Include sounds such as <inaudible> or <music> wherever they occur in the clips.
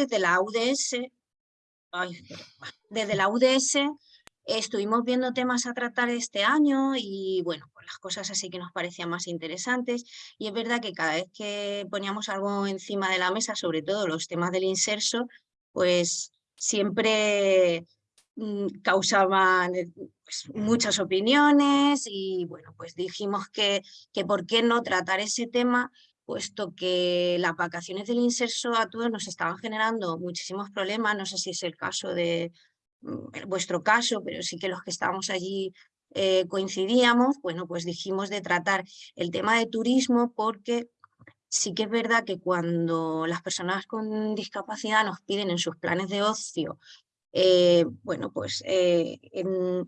desde la UDS, desde la UDS estuvimos viendo temas a tratar este año y bueno, pues las cosas así que nos parecían más interesantes. Y es verdad que cada vez que poníamos algo encima de la mesa, sobre todo los temas del inserso, pues siempre mm, causaban eh, pues, muchas opiniones y bueno, pues dijimos que, que por qué no tratar ese tema puesto que las vacaciones del inserso a todos nos estaban generando muchísimos problemas, no sé si es el caso de mm, vuestro caso, pero sí que los que estábamos allí eh, coincidíamos, bueno, pues dijimos de tratar el tema de turismo porque sí que es verdad que cuando las personas con discapacidad nos piden en sus planes de ocio eh, bueno, pues eh, en,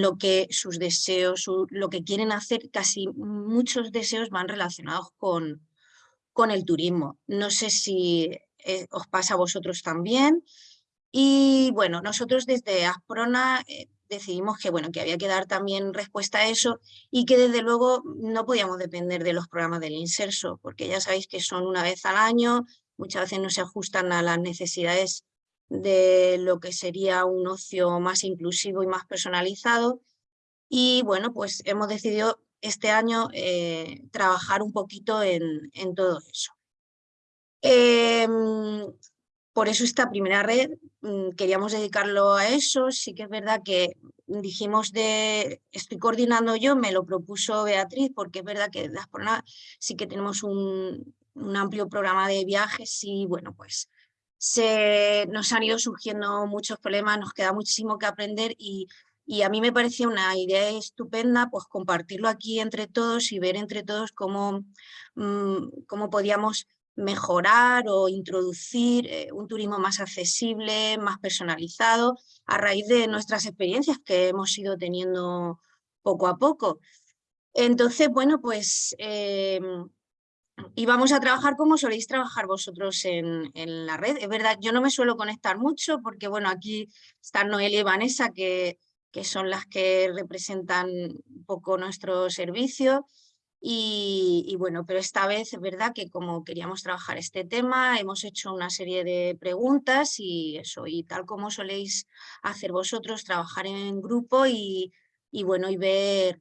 lo que sus deseos, lo que quieren hacer, casi muchos deseos van relacionados con, con el turismo. No sé si eh, os pasa a vosotros también. Y bueno, nosotros desde Asprona eh, decidimos que, bueno, que había que dar también respuesta a eso y que desde luego no podíamos depender de los programas del inserso, porque ya sabéis que son una vez al año, muchas veces no se ajustan a las necesidades de lo que sería un ocio más inclusivo y más personalizado. Y bueno, pues hemos decidido este año eh, trabajar un poquito en, todo eso. Em, por eso esta primera red mm, queríamos dedicarlo a eso, sí que es verdad que dijimos de, estoy coordinando yo, me lo propuso Beatriz, porque es verdad que las sí que tenemos un, un, amplio programa de viajes y bueno, pues se, nos han ido surgiendo muchos problemas, nos queda muchísimo que aprender y y a mí me parecía una idea estupenda pues compartirlo aquí entre todos y ver entre todos cómo, mm, cómo podíamos mejorar o introducir eh, un turismo más accesible, más personalizado, a raíz de nuestras experiencias que hemos ido teniendo poco a poco. Entonces, bueno, pues eh, íbamos a trabajar como soléis trabajar vosotros en, en, la red. Es verdad, yo no me suelo conectar mucho porque, bueno, aquí están Noelia y Vanessa que que son las que representan un poco nuestro servicio. Y, bueno, pero esta vez es verdad que como queríamos trabajar este tema, hemos hecho una serie de preguntas y eso, y tal como soléis hacer vosotros, trabajar en grupo y, bueno, y ver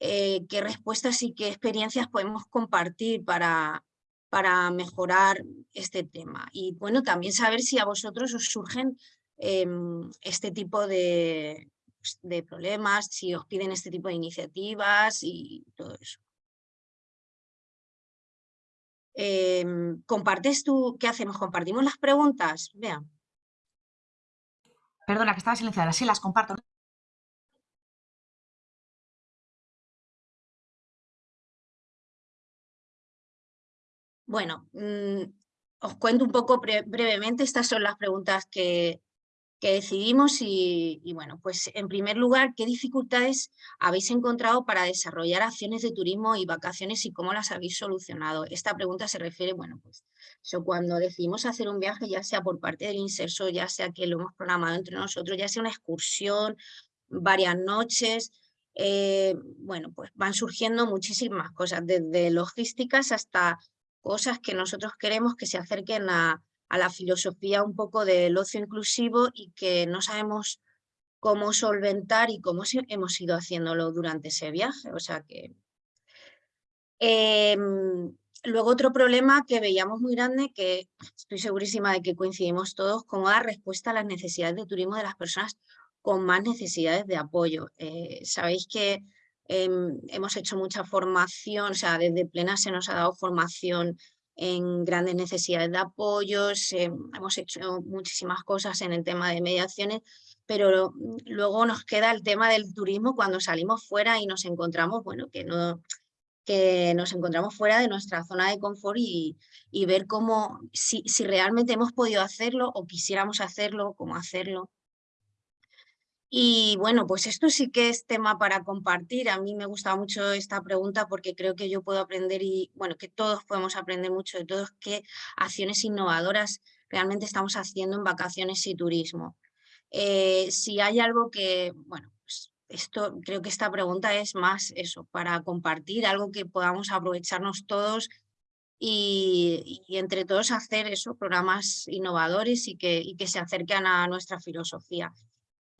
eh, qué respuestas y qué experiencias podemos compartir para, para mejorar este tema. Y bueno, también saber si a vosotros os surgen em, este tipo de, de problemas, si os piden este tipo de iniciativas y todo eso. Em, ¿Compartes tú? ¿Qué hacemos? ¿Compartimos las preguntas? Vean. Perdona, que estaba silenciada. Sí, las comparto. Bueno, mm, os cuento un poco brevemente. Estas son las preguntas que, que decidimos y, bueno, pues en primer lugar, ¿qué dificultades habéis encontrado para desarrollar acciones de turismo y vacaciones y cómo las habéis solucionado? Esta pregunta se refiere, bueno, pues cuando decidimos hacer un viaje, ya sea por parte del inserso, ya sea que lo hemos programado entre nosotros, ya sea una excursión, varias noches, eh, bueno, pues van surgiendo muchísimas cosas, desde logísticas hasta cosas que nosotros queremos que se acerquen a a la filosofía un poco del ocio inclusivo y que no sabemos cómo solventar y cómo hemos ido haciéndolo durante ese viaje. O sea que... Em, luego otro problema que veíamos muy grande, que estoy segurísima de que coincidimos todos, cómo dar respuesta a las necesidades de turismo de las personas con más necesidades de apoyo. Eh, sabéis que em, hemos hecho mucha formación, o sea, desde plena se nos ha dado formación en grandes necesidades de apoyos, eh, hemos hecho muchísimas cosas en el tema de mediaciones, pero luego nos queda el tema del turismo cuando salimos fuera y nos encontramos, bueno, que no que nos encontramos fuera de nuestra zona de confort y, y ver cómo, si, si realmente hemos podido hacerlo o quisiéramos hacerlo, cómo hacerlo. Y bueno, pues esto sí que es tema para compartir. A mí me gusta mucho esta pregunta porque creo que yo puedo aprender y, bueno, que todos podemos aprender mucho de todos qué acciones innovadoras realmente estamos haciendo en vacaciones y turismo. Eh, si hay algo que, bueno, pues esto, creo que esta pregunta es más eso, para compartir algo que podamos aprovecharnos todos y, entre todos hacer eso, programas innovadores y que, y que se acerquen a nuestra filosofía.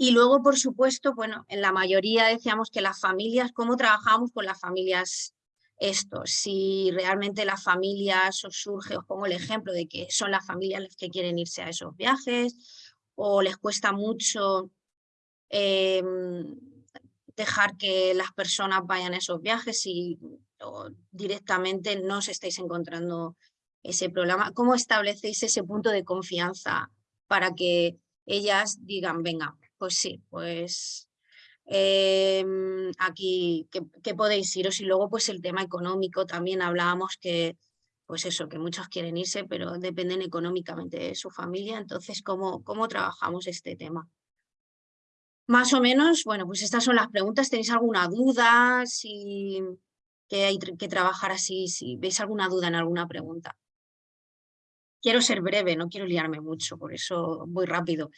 Y luego, por supuesto, bueno, en la mayoría decíamos que las familias, ¿cómo trabajamos con las familias esto? Si realmente las familias os surge, os pongo el ejemplo de que son las familias las que quieren irse a esos viajes o les cuesta mucho em, dejar que las personas vayan a esos viajes y directamente no os estáis encontrando ese problema. ¿Cómo establecéis ese punto de confianza para que ellas digan, venga, pues sí, pues em, aquí que, podéis iros y luego pues el tema económico también hablábamos que pues eso, que muchos quieren irse pero dependen económicamente de su familia, entonces ¿cómo, cómo trabajamos este tema? Más o menos, bueno, pues estas son las preguntas. ¿Tenéis alguna duda? Si que hay que trabajar así, si veis alguna duda en alguna pregunta. Quiero ser breve, no quiero liarme mucho, por eso voy rápido.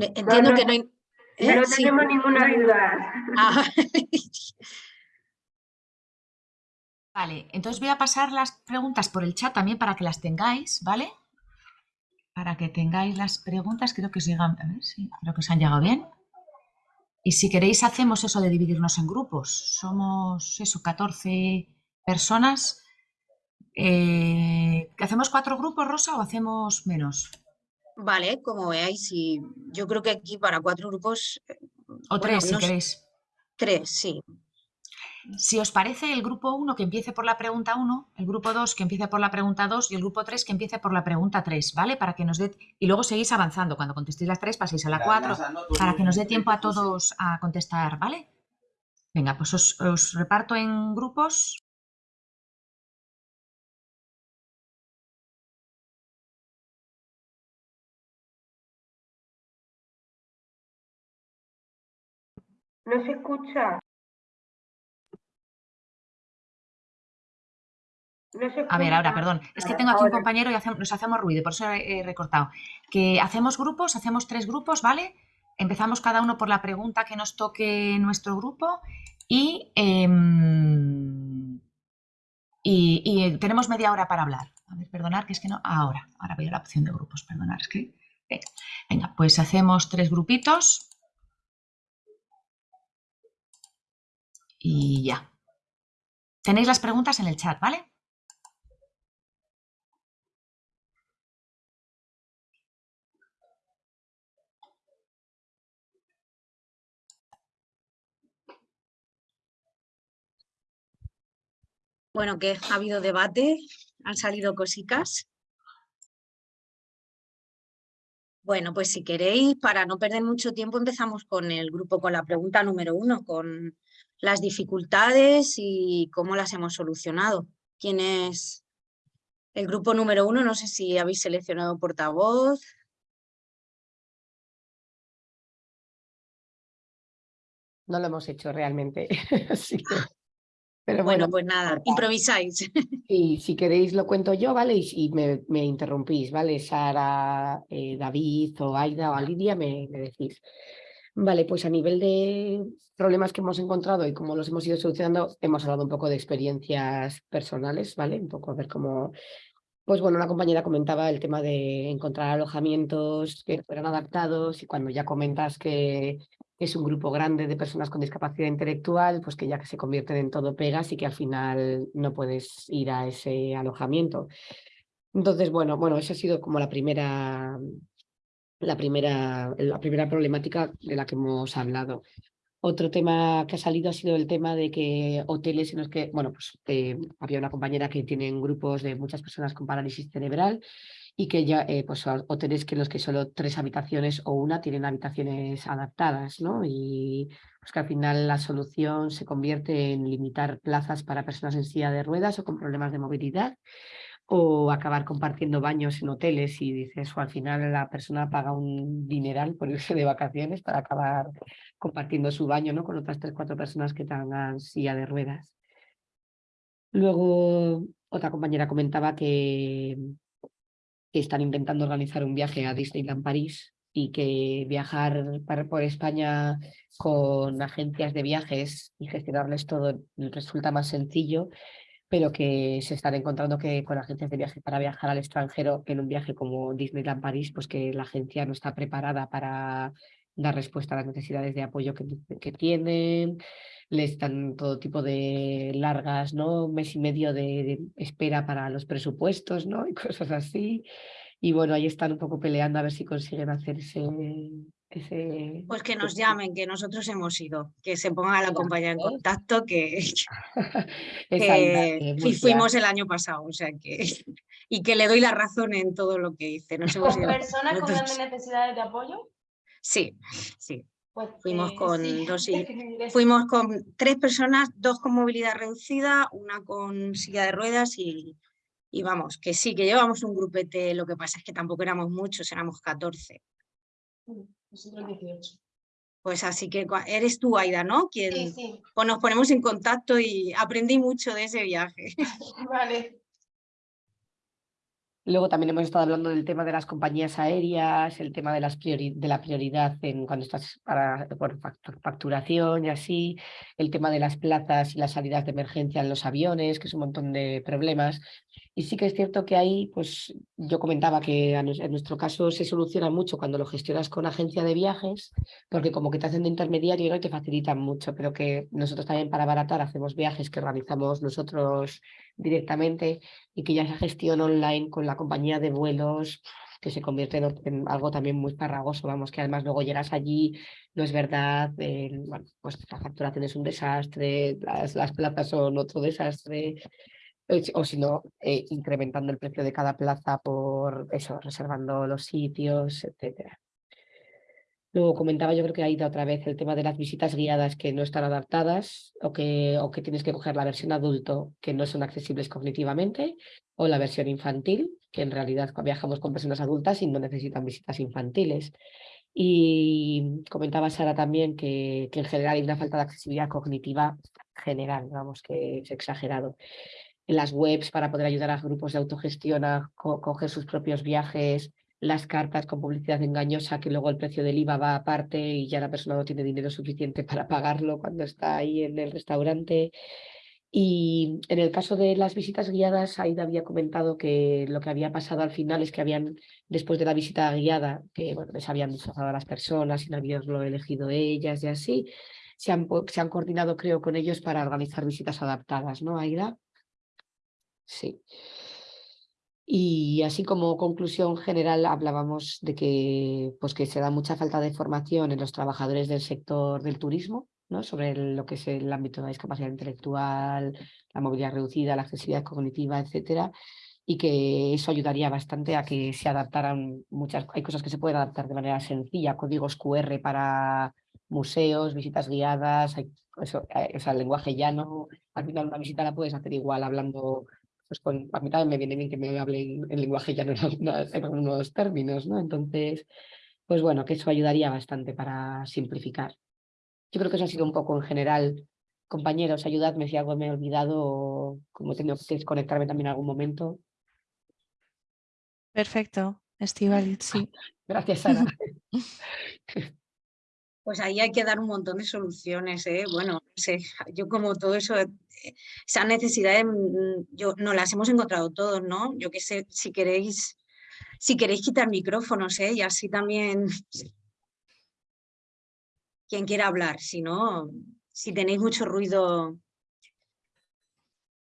Entiendo que no hay... ¿eh? No tenemos ninguna duda. Ah, <laughs> Vale, entonces voy a pasar las preguntas por el chat también para que las tengáis, ¿vale? Para que tengáis las preguntas, creo que os llegan, a ver, sí, creo que os han llegado bien. Y si queréis hacemos eso de dividirnos en grupos. Somos, eso, 14 personas. Eh, ¿Hacemos cuatro grupos, Rosa, o hacemos menos? Vale, como veáis, y yo creo que aquí para cuatro grupos... Eh, o tres, si queréis. Tres, sí. Si os parece, el grupo 1 que empiece por la pregunta 1, el grupo 2 que empiece por la pregunta 2 y el grupo 3 que empiece por la pregunta 3, ¿vale? Para que nos dé... Y luego seguís avanzando. Cuando contestéis las 3 paséis a la 4 para que nos dé tiempo a todos a contestar, ¿vale? Venga, pues os, os reparto en grupos. No se escucha. a ver, ahora, perdón. Es que tengo aquí un compañero y nos hacemos ruido, por eso he, recortado. Que hacemos grupos, hacemos tres grupos, ¿vale? Empezamos cada uno por la pregunta que nos toque nuestro grupo y, em, y, tenemos media hora para hablar. A ver, perdonar, que es que no... Ahora, ahora veo la opción de grupos, perdonar, es que... Venga, venga pues hacemos tres grupitos. Y ya. Tenéis las preguntas en el chat, ¿vale? Bueno, que ha habido debate, han salido cositas. Bueno, pues si queréis, para no perder mucho tiempo, empezamos con el grupo, con la pregunta número uno, con las dificultades y cómo las hemos solucionado. ¿Quién es el grupo número uno? No sé si habéis seleccionado portavoz. No lo hemos hecho realmente, <laughs> Pero bueno, pues nada, improvisáis. <laughs> Y si queréis lo cuento yo, ¿vale? Y, me, interrumpís, ¿vale? Sara, eh, David o Aida o Lidia me, me, decís. Vale, pues a nivel de problemas que hemos encontrado y cómo los hemos ido solucionando, hemos hablado un poco de experiencias personales, ¿vale? Un poco a ver cómo... Pues bueno, una compañera comentaba el tema de encontrar alojamientos que fueran adaptados y cuando ya comentas que es un grupo grande de personas con discapacidad intelectual, pues que ya que se convierten en todo pegas y que al final no puedes ir a ese alojamiento. Entonces, bueno, bueno, esa ha sido como la primera, la primera, la primera problemática de la que hemos hablado. Otro tema que ha salido ha sido el tema de que hoteles en los que, bueno, pues eh, había una compañera que tiene grupos de muchas personas con parálisis cerebral y que ya, eh, pues hoteles que los que solo tres habitaciones o una tienen habitaciones adaptadas, ¿no? Y pues que al final la solución se convierte en limitar plazas para personas en silla de ruedas o con problemas de movilidad o acabar compartiendo baños en hoteles y dices, o al final la persona paga un dineral por <laughs> irse de vacaciones para acabar compartiendo su baño ¿no? con otras tres, cuatro personas que tengan silla de ruedas. Luego, otra compañera comentaba que, que están intentando organizar un viaje a Disneyland París y que viajar por España con agencias de viajes y gestionarles todo resulta más sencillo, pero que se están encontrando que con agencias de viaje para viajar al extranjero en un viaje como Disneyland París, pues que la agencia no está preparada para dar respuesta a las necesidades de apoyo que, que tienen, les dan todo tipo de largas, ¿no? Un mes y medio de, espera para los presupuestos, ¿no? <laughs> Y cosas así. Y bueno, ahí están un poco peleando a ver si consiguen hacer ese... pues que nos llamen, que nosotros hemos ido, que se pongan a la compañía en contacto, que, <laughs> fuimos el año pasado, o sea que... <laughs> Y que le doy la razón en todo lo que dice. Nos hemos ido ¿Personas con grandes necesidades de apoyo? Sí, sí. Pues, fuimos con dos <laughs> fuimos con tres personas, dos con movilidad reducida, una con silla de ruedas y, y vamos, que sí, que llevamos un grupete, lo que pasa es que tampoco éramos muchos, éramos 14. Nosotros 18. Pues así que eres tú, Aida, ¿no? Quien, sí, sí. Pues nos ponemos en contacto y aprendí mucho de ese viaje. <laughs> vale. Luego también hemos estado hablando del tema de las compañías aéreas, el tema de, las de la prioridad en cuando estás para, por facturación y así, el tema de las plazas y las salidas de emergencia en los aviones, que es un montón de problemas. Y sí que es cierto que ahí, pues yo comentaba que en nuestro caso se soluciona mucho cuando lo gestionas con agencia de viajes, porque como que te hacen de intermediario y te facilitan mucho, pero que nosotros también para baratar hacemos viajes que organizamos nosotros directamente y que ya esa gestión online con la compañía de vuelos que se convierte en, algo también muy farragoso, vamos, que además luego llegas allí, no es verdad, bueno, pues la facturación es un desastre, las, las plazas son otro desastre, o si no, eh, incrementando el precio de cada plaza por eso, reservando los sitios, etcétera. Luego comentaba, yo creo que ha ido otra vez el tema de las visitas guiadas que no están adaptadas o que, o que tienes que coger la versión adulto que no son accesibles cognitivamente o la versión infantil, que en realidad viajamos con personas adultas y no necesitan visitas infantiles. Y comentaba Sara también que, que en general hay una falta de accesibilidad cognitiva general, vamos, que es exagerado las webs para poder ayudar a grupos de autogestión a coger sus propios viajes, las cartas con publicidad engañosa que luego el precio del IVA va aparte y ya la persona no tiene dinero suficiente para pagarlo cuando está ahí en el restaurante. Y en el caso de las visitas guiadas, Aida había comentado que lo que había pasado al final es que habían, después de la visita guiada, que bueno, les habían disfrazado a las personas y no habían elegido ellas y así, se han, se han coordinado, creo, con ellos para organizar visitas adaptadas, ¿no, Aida? Sí. Y así como conclusión general hablábamos de que, pues que se da mucha falta de formación en los trabajadores del sector del turismo, ¿no? sobre lo que es el ámbito de la discapacidad intelectual, la movilidad reducida, la accesibilidad cognitiva, etcétera, y que eso ayudaría bastante a que se adaptaran muchas, hay cosas que se pueden adaptar de manera sencilla, códigos QR para museos, visitas guiadas, hay, eso, eh, o sea, el lenguaje llano, al final una visita la puedes hacer igual hablando pues con, a mí también me viene bien que me hablen en lenguaje ya no en algunos <laughs> términos, ¿no? Entonces, pues bueno, que eso ayudaría bastante para simplificar. Yo creo que eso ha sido un poco en general. Compañeros, ayudadme si algo me he olvidado o como he tenido que desconectarme también en algún momento. Perfecto, Estival, sí. <laughs> Gracias, Sara. <laughs> pues ahí hay que dar un montón de soluciones. ¿eh? Bueno, no sé, <laughs> yo como todo eso, eh, esas necesidades, mm, yo, no las hemos encontrado todos, ¿no? Yo qué sé, si queréis, si queréis quitar micrófonos, ¿eh? y así también quien quiera hablar, si no, si tenéis mucho ruido.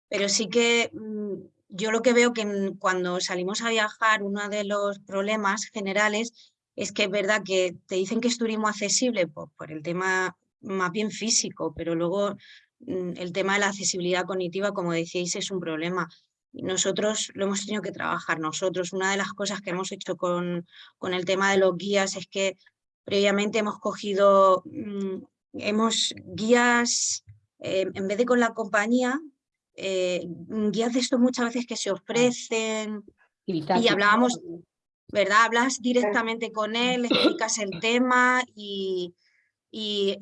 Pero sí que mm, yo lo que veo que cuando salimos a viajar, uno de los problemas generales es que es verdad que te dicen que es turismo accesible pues, por el tema más bien físico, pero luego mm, el tema de la accesibilidad cognitiva, como decíais, es un problema. Nosotros lo hemos tenido que trabajar nosotros. Una de las cosas que hemos hecho con, con el tema de los guías es que previamente hemos cogido, mm, hemos guías, eh, en vez de con la compañía, eh, guías de estos muchas veces que se ofrecen y hablábamos, ¿verdad? Hablas directamente con él, explicas el tema y, y,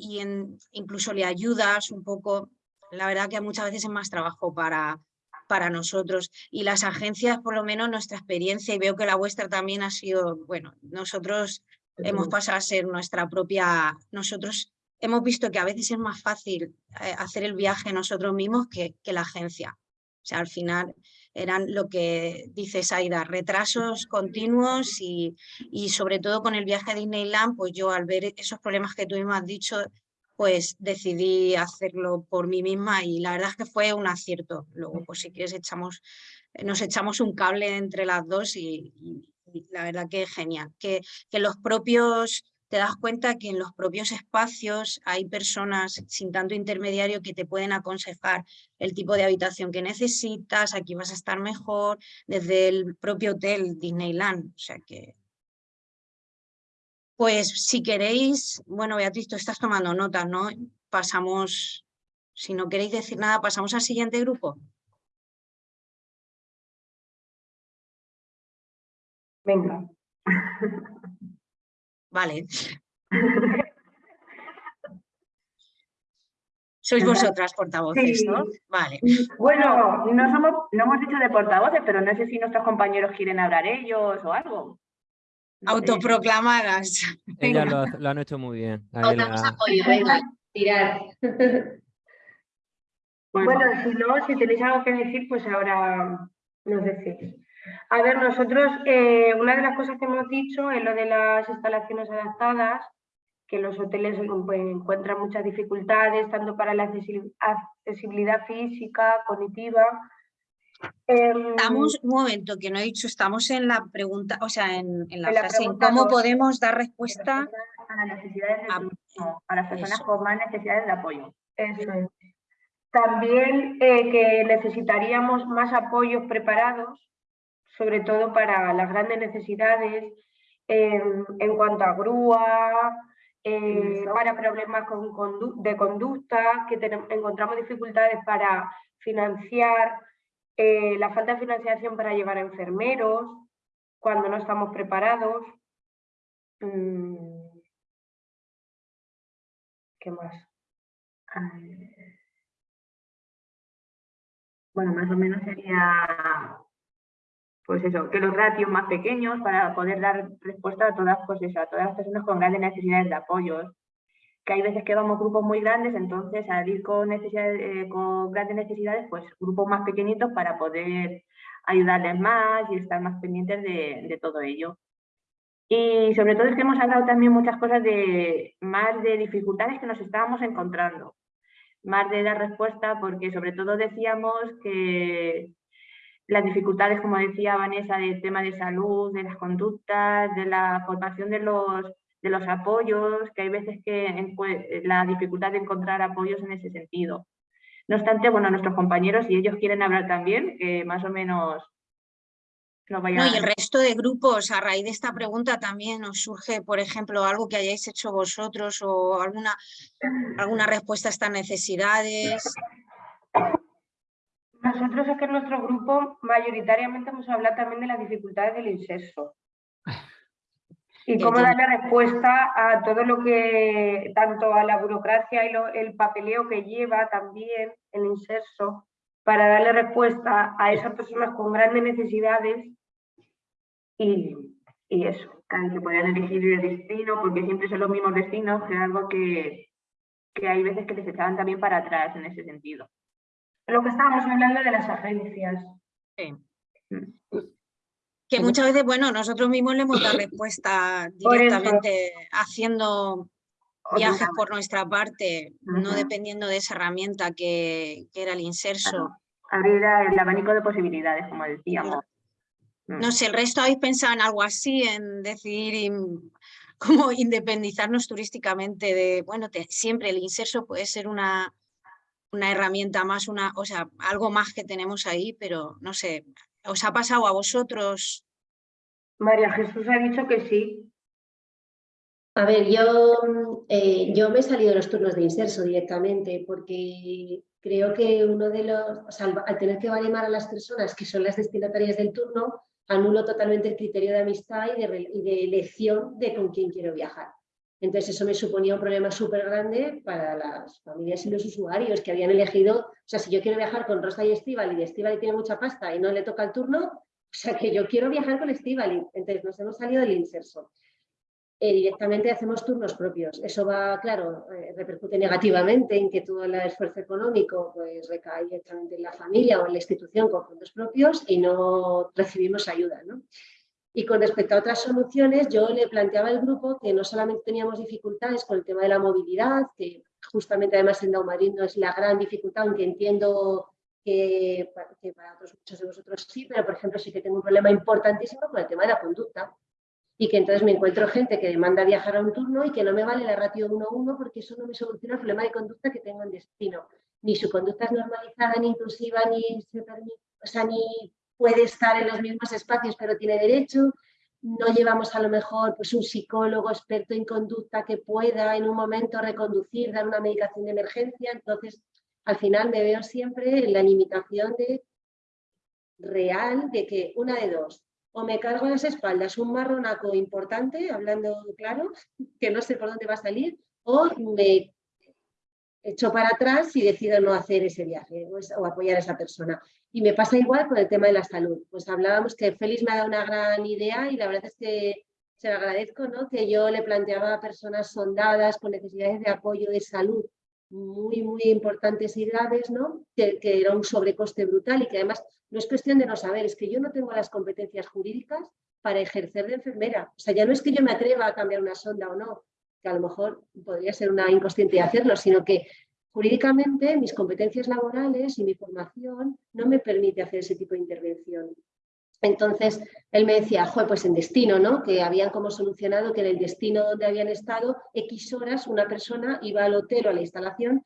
incluso le ayudas un poco. La verdad que muchas veces es más trabajo para, para nosotros. Y las agencias, por lo menos nuestra experiencia, y veo que la vuestra también ha sido, bueno, nosotros hemos pasado a ser nuestra propia, nosotros hemos visto que a veces es más fácil eh, hacer el viaje nosotros mismos que, que la agencia. O sea, al final eran lo que dice Saida, retrasos continuos y, y, sobre todo con el viaje a Disneyland, pues yo al ver esos problemas que tú mismo has dicho, pues decidí hacerlo por mí misma y la verdad es que fue un acierto. Luego, pues si quieres, echamos, nos echamos un cable entre las dos y, la verdad que es genial. Que, que los propios, te das cuenta que en los propios espacios hay personas sin tanto intermediario que te pueden aconsejar el tipo de habitación que necesitas, aquí vas a estar mejor, desde el propio hotel Disneyland. O sea que pues si queréis, bueno Beatriz, tú estás tomando notas, ¿no? Pasamos, si no queréis decir nada, pasamos al siguiente grupo. Venga. <laughs> Vale. <laughs> Sois vosotras portavoces, ¿no? Vale. Bueno, no, somos, no hemos dicho de portavoces, pero no sé si nuestros compañeros quieren hablar ellos o algo. Autoproclamadas. Ellas lo, han hecho muy bien. apoyo, venga, tirar. Bueno, si no, si tenéis algo que decir, pues ahora nos decís. A ver, nosotros, eh, una de las cosas que hemos dicho es lo de las instalaciones adaptadas, que los hoteles pues, encuentran muchas dificultades, tanto para la accesibilidad física, cognitiva, Estamos, un momento, que no he dicho, estamos en la pregunta, o sea, en, la, frase, cómo podemos dar respuesta a las necesidades a, las personas con más necesidades de apoyo. También eh, que necesitaríamos más apoyos preparados, sobre todo para las grandes necesidades en cuanto a grúa, eh, para problemas de conducta, que encontramos dificultades para financiar eh, la falta de financiación para llevar a enfermeros cuando no estamos preparados. Mm. ¿Qué más? Bueno, más o menos sería pues eso, que los ratios más pequeños para poder dar respuesta a todas, pues a todas las personas con grandes necesidades de apoyo que hay veces que vamos grupos muy grandes, entonces al ir con, necesidades, eh, con grandes necesidades, pues grupos más pequeñitos para poder ayudarles más y estar más pendientes de, todo ello. Y sobre todo es que hemos hablado también muchas cosas de más de dificultades que nos estábamos encontrando, más de dar respuesta, porque sobre todo decíamos que las dificultades, como decía Vanessa, del tema de salud, de las conductas, de la formación de los de los apoyos, que hay veces que la dificultad de encontrar apoyos en ese sentido. No obstante, bueno, nuestros compañeros, si ellos quieren hablar también, que más o menos no vayan... y el resto de grupos, a raíz de esta pregunta también os surge, por ejemplo, algo que hayáis hecho vosotros o alguna, alguna respuesta a estas necesidades. Nosotros es que en nuestro grupo mayoritariamente hemos hablado también de las dificultades del inserso y cómo darle respuesta a todo lo que, tanto a la burocracia y el papeleo que lleva también el inserso, para darle respuesta a esas personas con grandes necesidades y, y eso, que puedan elegir el destino, porque siempre son los mismos destinos, que es algo que, que hay veces que les echaban también para atrás en ese sentido. Lo que estábamos hablando de las agencias. Sí. Que muchas veces, bueno, nosotros mismos le hemos dado respuesta directamente haciendo viajes por nuestra parte, no dependiendo de esa herramienta que, era el inserso. Abrir el abanico de posibilidades, como decíamos. Mm. No sé, el resto habéis pensado en algo así, en decir <laughs> cómo independizarnos turísticamente de, bueno, siempre el inserso puede ser una, una herramienta más, una, o sea, algo más que tenemos ahí, pero no sé, ¿Os ha pasado a vosotros? María Jesús ha dicho que sí. A ver, yo, eh, yo me he salido de los turnos de inserso directamente porque creo que uno de los, o sea, al tener que animar a las personas que son las destinatarias del turno, anulo totalmente el criterio de amistad y de, y de elección de con quién quiero viajar. Entonces eso me suponía un problema súper grande para las familias y los usuarios que habían elegido, o sea, si yo quiero viajar con Rosa y Estíbal y Estíbal tiene mucha pasta y no le toca el turno, o sea, que yo quiero viajar con Estíbal. Entonces nos hemos salido del inserso. Eh, directamente hacemos turnos propios. Eso va, claro, eh, repercute negativamente en que todo el esfuerzo económico pues, recae directamente en la familia o en la institución con fondos propios y no recibimos ayuda. ¿no? Y con respecto a otras soluciones, yo le planteaba al grupo que no solamente teníamos dificultades con el tema de la movilidad, que justamente además en Daumarín no es la gran dificultad, aunque entiendo que, que, para otros muchos de vosotros sí, pero por ejemplo sí que tengo un problema importantísimo con el tema de la conducta. Y que entonces me encuentro gente que demanda viajar a un turno y que no me vale la ratio 1-1 porque eso no me soluciona el problema de conducta que tengo en destino. Ni su conducta es normalizada, ni inclusiva, ni se permite, o sea, ni puede estar en los mismos espacios pero tiene derecho, no llevamos a lo mejor pues, un psicólogo experto en conducta que pueda en un momento reconducir, dar una medicación de emergencia, entonces al final me veo siempre en la limitación de real de que una de dos, o me cargo a las espaldas un marronaco importante, hablando claro, <laughs> que no sé por dónde va a salir, o me echo para atrás y decido no hacer ese viaje o apoyar a esa persona. Y me pasa igual con el tema de la salud. Pues hablábamos que Félix me ha dado una gran idea y la verdad es que se lo agradezco, ¿no? que yo le planteaba a personas sondadas con necesidades de apoyo de salud muy, muy importantes y graves, ¿no? que, que era un sobrecoste brutal y que además no es cuestión de no saber, es que yo no tengo las competencias jurídicas para ejercer de enfermera. O sea, ya no es que yo me atreva a cambiar una sonda o no, que a lo mejor podría ser una inconsciente de hacerlo, sino que jurídicamente mis competencias laborales y mi formación no me permite hacer ese tipo de intervención. Entonces, él me decía, Joder, pues en destino, ¿no? Que habían como solucionado que en el destino donde habían estado, X horas, una persona iba al hotel o a la instalación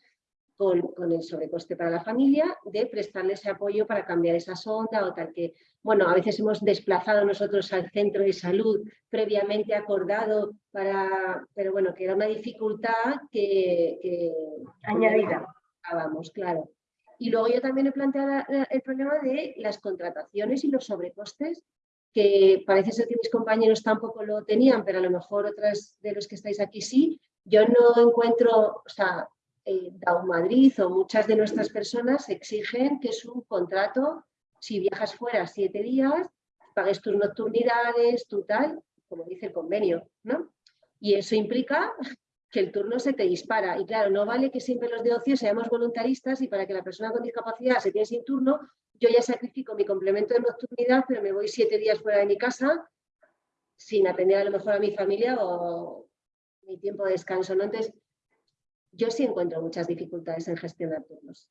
con, el sobrecoste para la familia de prestarle ese apoyo para cambiar esa sonda o tal que, bueno, a veces hemos desplazado nosotros al centro de salud previamente acordado para, pero bueno, que era una dificultad que... Añadida. Vamos, claro. Y luego yo también he planteado el problema de las contrataciones y los sobrecostes, que parece ser que mis compañeros tampoco lo tenían, pero a lo mejor otras de los que estáis aquí sí. Yo no encuentro, o sea, eh, Madrid o muchas de nuestras personas exigen que es un contrato, si viajas fuera siete días, pagues tus nocturnidades, tu tal, como dice el convenio, ¿no? Y eso implica que el turno se te dispara. Y claro, no vale que siempre los de ocio seamos voluntaristas y para que la persona con discapacidad se quede sin turno, yo ya sacrifico mi complemento de nocturnidad, pero me voy siete días fuera de mi casa sin atender a lo mejor a mi familia o mi tiempo de descanso. ¿no? Entonces, yo sí encuentro muchas dificultades en gestionar turnos.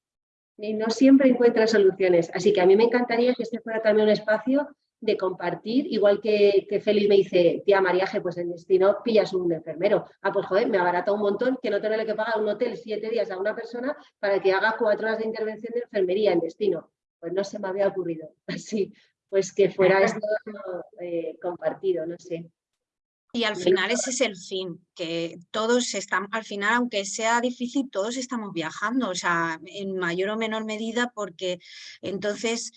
Y no siempre encuentro soluciones. Así que a mí me encantaría que este fuera también un espacio de compartir, igual que, que Félix me dice, tía Mariaje, pues en destino pillas un enfermero. Ah, pues joder, me abarata un montón que no tenerle que pagar un hotel siete días a una persona para que haga cuatro horas de intervención de enfermería en destino. Pues no se me había ocurrido. <laughs> Así, pues que fuera <laughs> esto eh, compartido, no sé. Y al final ese es el fin, que todos están, al final, aunque sea difícil, todos estamos viajando, o sea, en mayor o menor medida, porque entonces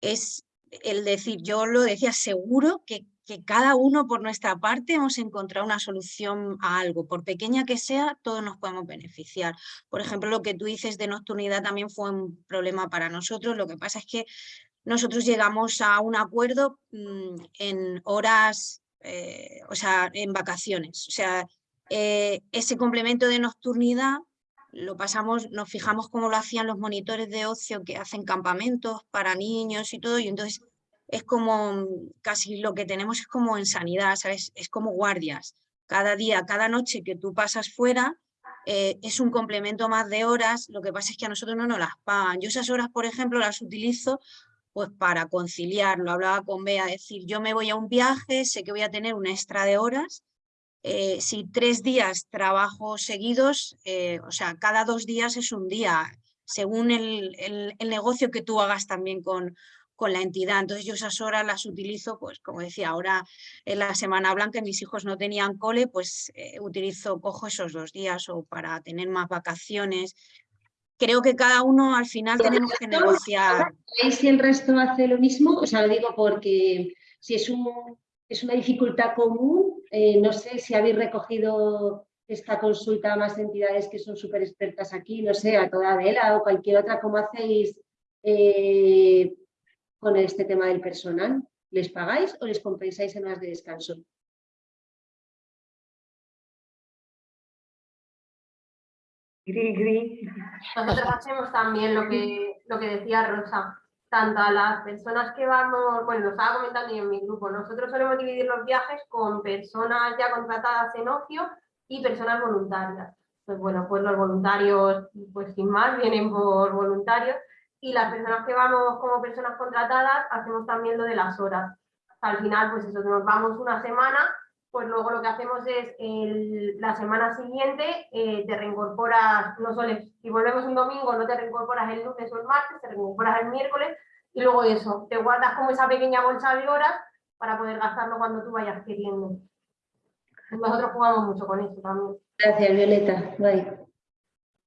es el decir, yo lo decía, seguro que, que cada uno por nuestra parte hemos encontrado una solución a algo, por pequeña que sea, todos nos podemos beneficiar. Por ejemplo, lo que tú dices de nocturnidad también fue un problema para nosotros, lo que pasa es que nosotros llegamos a un acuerdo mm, en horas eh, o sea, en vacaciones. O sea, eh, ese complemento de nocturnidad lo pasamos, nos fijamos cómo lo hacían los monitores de ocio que hacen campamentos para niños y todo, y entonces es como, casi lo que tenemos es como en sanidad, ¿sabes? Es como guardias. Cada día, cada noche que tú pasas fuera, eh, es un complemento más de horas, lo que pasa es que a nosotros no nos las pagan. Yo esas horas, por ejemplo, las utilizo pues para conciliar, lo hablaba con Bea, decir, yo me voy a un viaje, sé que voy a tener un extra de horas, eh, si tres días trabajo seguidos, eh, o sea, cada dos días es un día, según el, negocio que tú hagas también con, con la entidad. Entonces yo esas horas las utilizo, pues como decía, ahora en la Semana Blanca mis hijos no tenían cole, pues eh, utilizo, cojo esos dos días o para tener más vacaciones, creo que cada uno al final tenemos que negociar. ¿Veis si el resto hace lo mismo? O sea, lo digo porque si es, un, es una dificultad común, eh, no sé si habéis recogido esta consulta a más entidades que son súper expertas aquí, no sé, a toda vela o cualquier otra, ¿cómo hacéis eh, con este tema del personal? ¿Les pagáis o les compensáis en horas de descanso? Gris, gris. Nosotros hacemos también lo que, lo que decía Rosa, tanto a las personas que vamos, bueno, lo estaba comentando yo en mi grupo, nosotros solemos dividir los viajes con personas ya contratadas en ocio y personas voluntarias. Pues bueno, pues los voluntarios, pues sin más, vienen por voluntarios y las personas que vamos como personas contratadas hacemos también lo de las horas. Al final, pues eso, nos vamos una semana, pues luego lo que hacemos es el, la semana siguiente eh, te reincorporas, no solo si volvemos un domingo no te reincorporas el lunes o el martes, te reincorporas el miércoles y luego eso, te guardas como esa pequeña bolsa de horas para poder gastarlo cuando tú vayas queriendo. Nosotros jugamos mucho con eso también. Gracias, Violeta. Bye.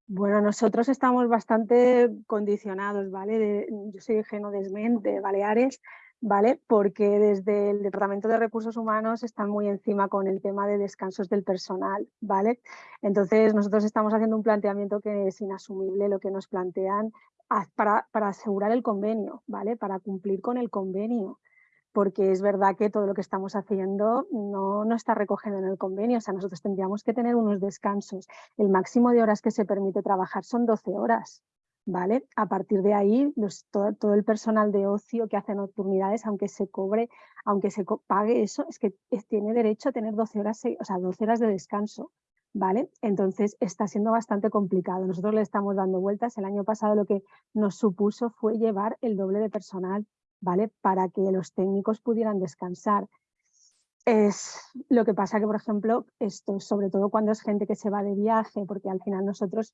Bueno, nosotros estamos bastante condicionados, ¿vale? De- yo soy Genodesment de Baleares, ¿vale? Porque desde el Departamento de Recursos Humanos están muy encima con el tema de descansos del personal, ¿vale? Entonces nosotros estamos haciendo un planteamiento que es inasumible lo que nos plantean para, para asegurar el convenio, ¿vale? Para cumplir con el convenio porque es verdad que todo lo que estamos haciendo no, no está recogido en el convenio, o sea, nosotros tendríamos que tener unos descansos. El máximo de horas que se permite trabajar son 12 horas, ¿vale? A partir de ahí, los- todo, el personal de ocio que hace nocturnidades, aunque se cobre, aunque se pague eso, es que tiene derecho a tener 12 horas, o sea, 12 horas de descanso. ¿Vale? Entonces está siendo bastante complicado. Nosotros le estamos dando vueltas. El año pasado lo que nos supuso fue llevar el doble de personal ¿vale? Para que los técnicos pudieran descansar. Es lo que pasa que, por ejemplo, esto, sobre todo cuando es gente que se va de viaje, porque al final nosotros,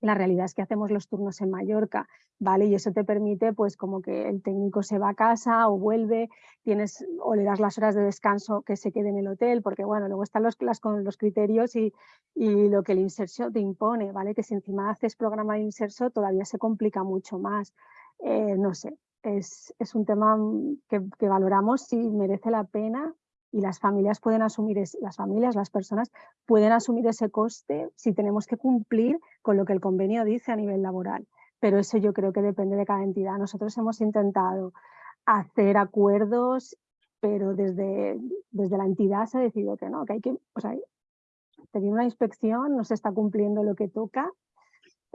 la realidad es que hacemos los turnos en Mallorca, ¿vale? Y eso te permite, pues, como que el técnico se va a casa o vuelve, tienes, o le das las horas de descanso que se quede en el hotel, porque, bueno, luego están los, las, con los criterios y, y lo que el inserso te impone, ¿vale? Que si encima haces programa de inserso todavía se complica mucho más. Eh, no sé, es, es un tema mm, que, que valoramos si merece la pena y las familias pueden asumir, las familias, las personas pueden asumir ese coste si tenemos que cumplir con lo que el convenio dice a nivel laboral. Pero eso yo creo que depende de cada entidad. Nosotros hemos intentado hacer acuerdos, pero desde, desde la entidad se ha decidido que no, que hay que, o sea, viene una inspección, no se está cumpliendo lo que toca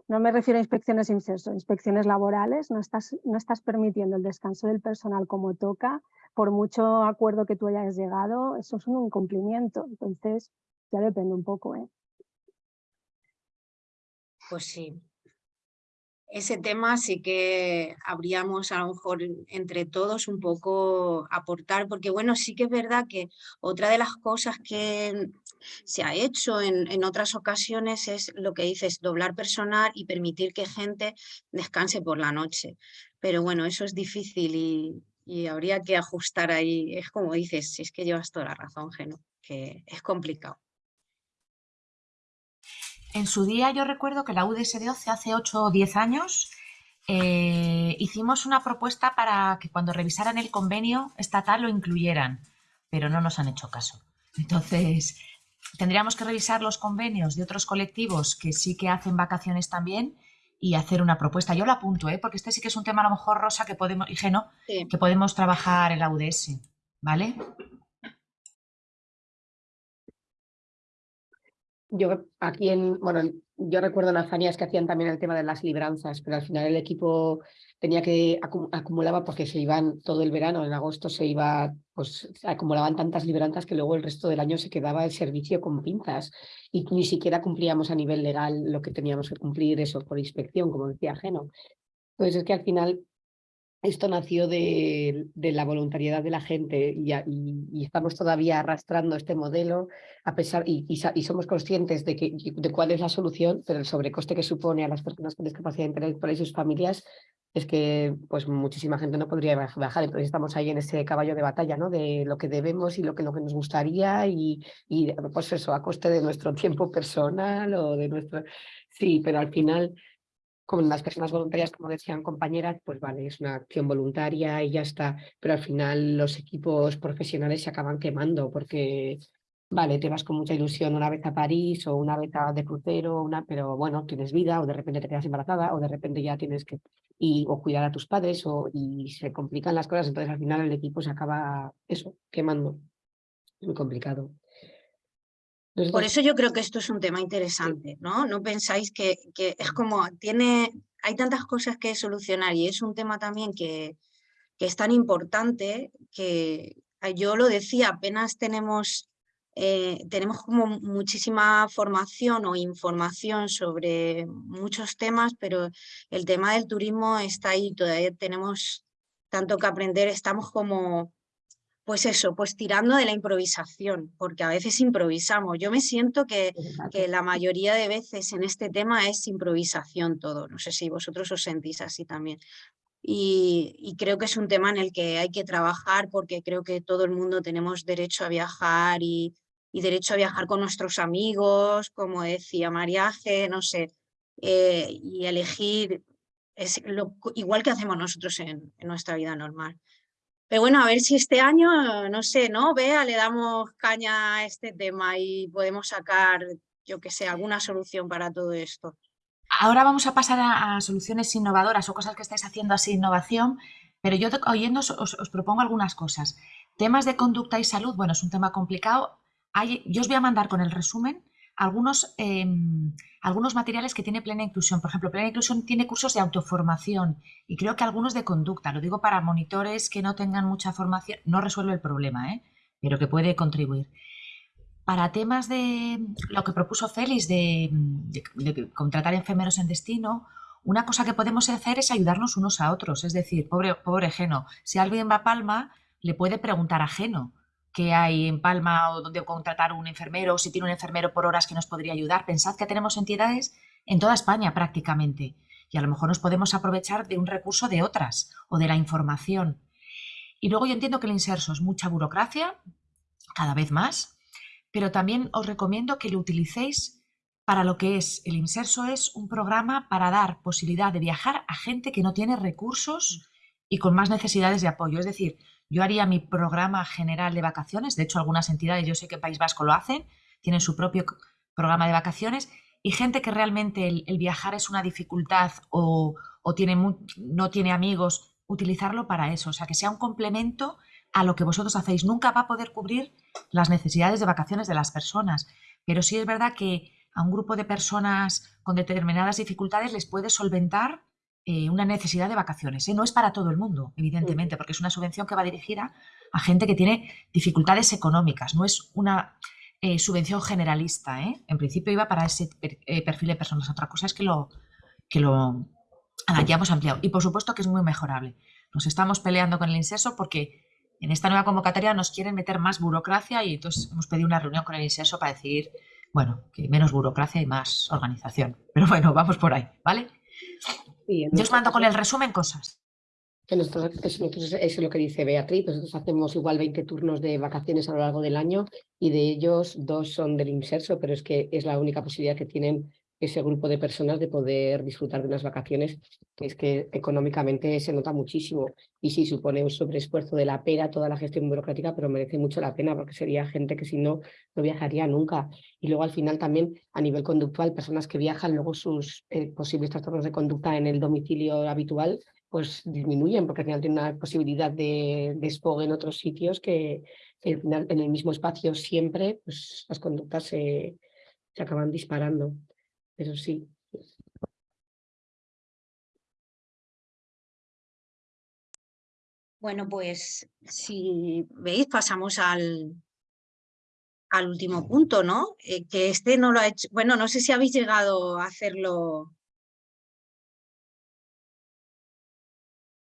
no me refiero a inspecciones inserso, inspecciones laborales, no estás, no estás permitiendo el descanso del personal como toca, por mucho acuerdo que tú hayas llegado, eso es un incumplimiento, entonces ya depende un poco. ¿eh? Pues sí. Ese tema sí que habríamos a lo mejor entre todos un poco aportar, porque bueno, sí que es verdad que otra de las cosas que se ha hecho en, en otras ocasiones es lo que dices, doblar personal y permitir que gente descanse por la noche. Pero bueno, eso es difícil y, y habría que ajustar ahí. Es como dices, si es que llevas toda la razón, Geno, que es complicado. En su día yo recuerdo que la UDS de OCE hace 8 o 10 años eh, hicimos una propuesta para que cuando revisaran el convenio estatal lo incluyeran, pero no nos han hecho caso. Entonces, tendríamos que revisar los convenios de otros colectivos que sí que hacen vacaciones también y hacer una propuesta. Yo lo apunto, ¿eh? porque este sí que es un tema a lo mejor, Rosa, que podemos, y Geno, Sí. que podemos trabajar en la UDS, ¿vale? Yo aquí en, bueno, yo recuerdo en que hacían también el tema de las libranzas, pero al final el equipo tenía que acu- acumulaba porque se iban todo el verano, en agosto se iba, pues se acumulaban tantas libranzas que luego el resto del año se quedaba el servicio con pinzas y ni siquiera cumplíamos a nivel legal lo que teníamos que cumplir eso por inspección, como decía Geno. Entonces es que al final esto nació de, de la voluntariedad de la gente y, estamos todavía arrastrando este modelo a pesar y, somos conscientes de, que, de cuál es la solución, pero el sobrecoste que supone a las personas con discapacidad intelectual y sus familias es que pues muchísima gente no podría baj- bajar. Entonces estamos ahí en ese caballo de batalla, ¿no? De lo que debemos y lo que, lo que nos gustaría y, y pues eso, a coste de nuestro <laughs> tiempo personal o de nuestro... Sí, pero al final con las personas voluntarias, como decían compañeras, pues vale, es una acción voluntaria y ya está, pero al final los equipos profesionales se acaban quemando porque vale, te vas con mucha ilusión una vez a París o una vez a de crucero, una, pero bueno, tienes vida o de repente te quedas embarazada o de repente ya tienes que y, o cuidar a tus padres o, y se complican las cosas, entonces al final el equipo se acaba eso, quemando. Muy complicado. Por eso yo creo que esto es un tema interesante, ¿no? No pensáis que, que, es como, tiene, hay tantas cosas que solucionar y es un tema también que, que es tan importante que yo lo decía, apenas tenemos, eh, tenemos como muchísima formación o información sobre muchos temas, pero el tema del turismo está ahí, todavía tenemos tanto que aprender, estamos como pues eso, pues tirando de la improvisación, porque a veces improvisamos. Yo me siento que, que, la mayoría de veces en este tema es improvisación todo. No sé si vosotros os sentís así también. Y, y, creo que es un tema en el que hay que trabajar porque creo que todo el mundo tenemos derecho a viajar y, y derecho a viajar con nuestros amigos, como decía Mariaje, no sé, eh, y elegir es lo, igual que hacemos nosotros en, en nuestra vida normal. Pero bueno, a ver si este año, no sé, ¿no? Vea, le damos caña a este tema y podemos sacar, yo que sé, alguna solución para todo esto. Ahora vamos a pasar a, a soluciones innovadoras o cosas que estáis haciendo así, innovación, pero yo oyendo os, os, propongo algunas cosas. Temas de conducta y salud, bueno, es un tema complicado. Hay, yo os voy a mandar con el resumen algunos, eh, algunos materiales que tiene Plena Inclusión. Por ejemplo, Plena Inclusión tiene cursos de autoformación y creo que algunos de conducta. Lo digo para monitores que no tengan mucha formación. No resuelve el problema, ¿eh? pero que puede contribuir. Para temas de lo que propuso Félix de, contratar enfermeros en destino, una cosa que podemos hacer es ayudarnos unos a otros. Es decir, pobre, pobre Geno, si alguien va a Palma, le puede preguntar a Geno que hay en Palma o donde contratar un enfermero, o si tiene un enfermero por horas que nos podría ayudar. Pensad que tenemos entidades en toda España prácticamente y a lo mejor nos podemos aprovechar de un recurso de otras o de la información. Y luego yo entiendo que el inserso es mucha burocracia, cada vez más, pero también os recomiendo que lo utilicéis para lo que es. El inserso es un programa para dar posibilidad de viajar a gente que no tiene recursos y con más necesidades de apoyo. Es decir, yo haría mi programa general de vacaciones, de hecho algunas entidades, yo sé que País Vasco lo hacen, tienen su propio programa de vacaciones y gente que realmente el, viajar es una dificultad o, o tiene no tiene amigos, utilizarlo para eso, o sea, que sea un complemento a lo que vosotros hacéis. Nunca va a poder cubrir las necesidades de vacaciones de las personas, pero sí es verdad que a un grupo de personas con determinadas dificultades les puede solventar eh, una necesidad de vacaciones. ¿eh? No es para todo el mundo, evidentemente, porque es una subvención que va dirigida a gente que tiene dificultades económicas, no es una eh, subvención generalista. ¿eh? En principio iba para ese per, eh, perfil de personas. Otra cosa es que lo, que lo hayamos ampliado. Y por supuesto que es muy mejorable. Nos estamos peleando con el inserso porque en esta nueva convocatoria nos quieren meter más burocracia y entonces hemos pedido una reunión con el inserso para decir, bueno, que menos burocracia y más organización. Pero bueno, vamos por ahí, ¿vale? Sí, Yo os mando con el resumen cosas. Que nosotros, eso, eso, es lo que dice Beatriz, nosotros hacemos igual 20 turnos de vacaciones a lo largo del año y de ellos dos son del inserso, pero es que es la única posibilidad que tienen ese grupo de personas de poder disfrutar de unas vacaciones, que es que económicamente se nota muchísimo y sí supone un sobreesfuerzo de la pera toda la gestión burocrática, pero merece mucho la pena porque sería gente que si no, no viajaría nunca. Y luego al final también a nivel conductual, personas que viajan, luego sus eh, posibles trastornos de conducta en el domicilio habitual pues disminuyen porque al final tienen una posibilidad de despogue en otros sitios que al final en el mismo espacio siempre pues las conductas se, se acaban disparando. Pero sí. Bueno, pues si veis, pasamos al, al último punto, ¿no? Eh, que este no lo ha hecho, bueno, no sé si habéis llegado a hacerlo.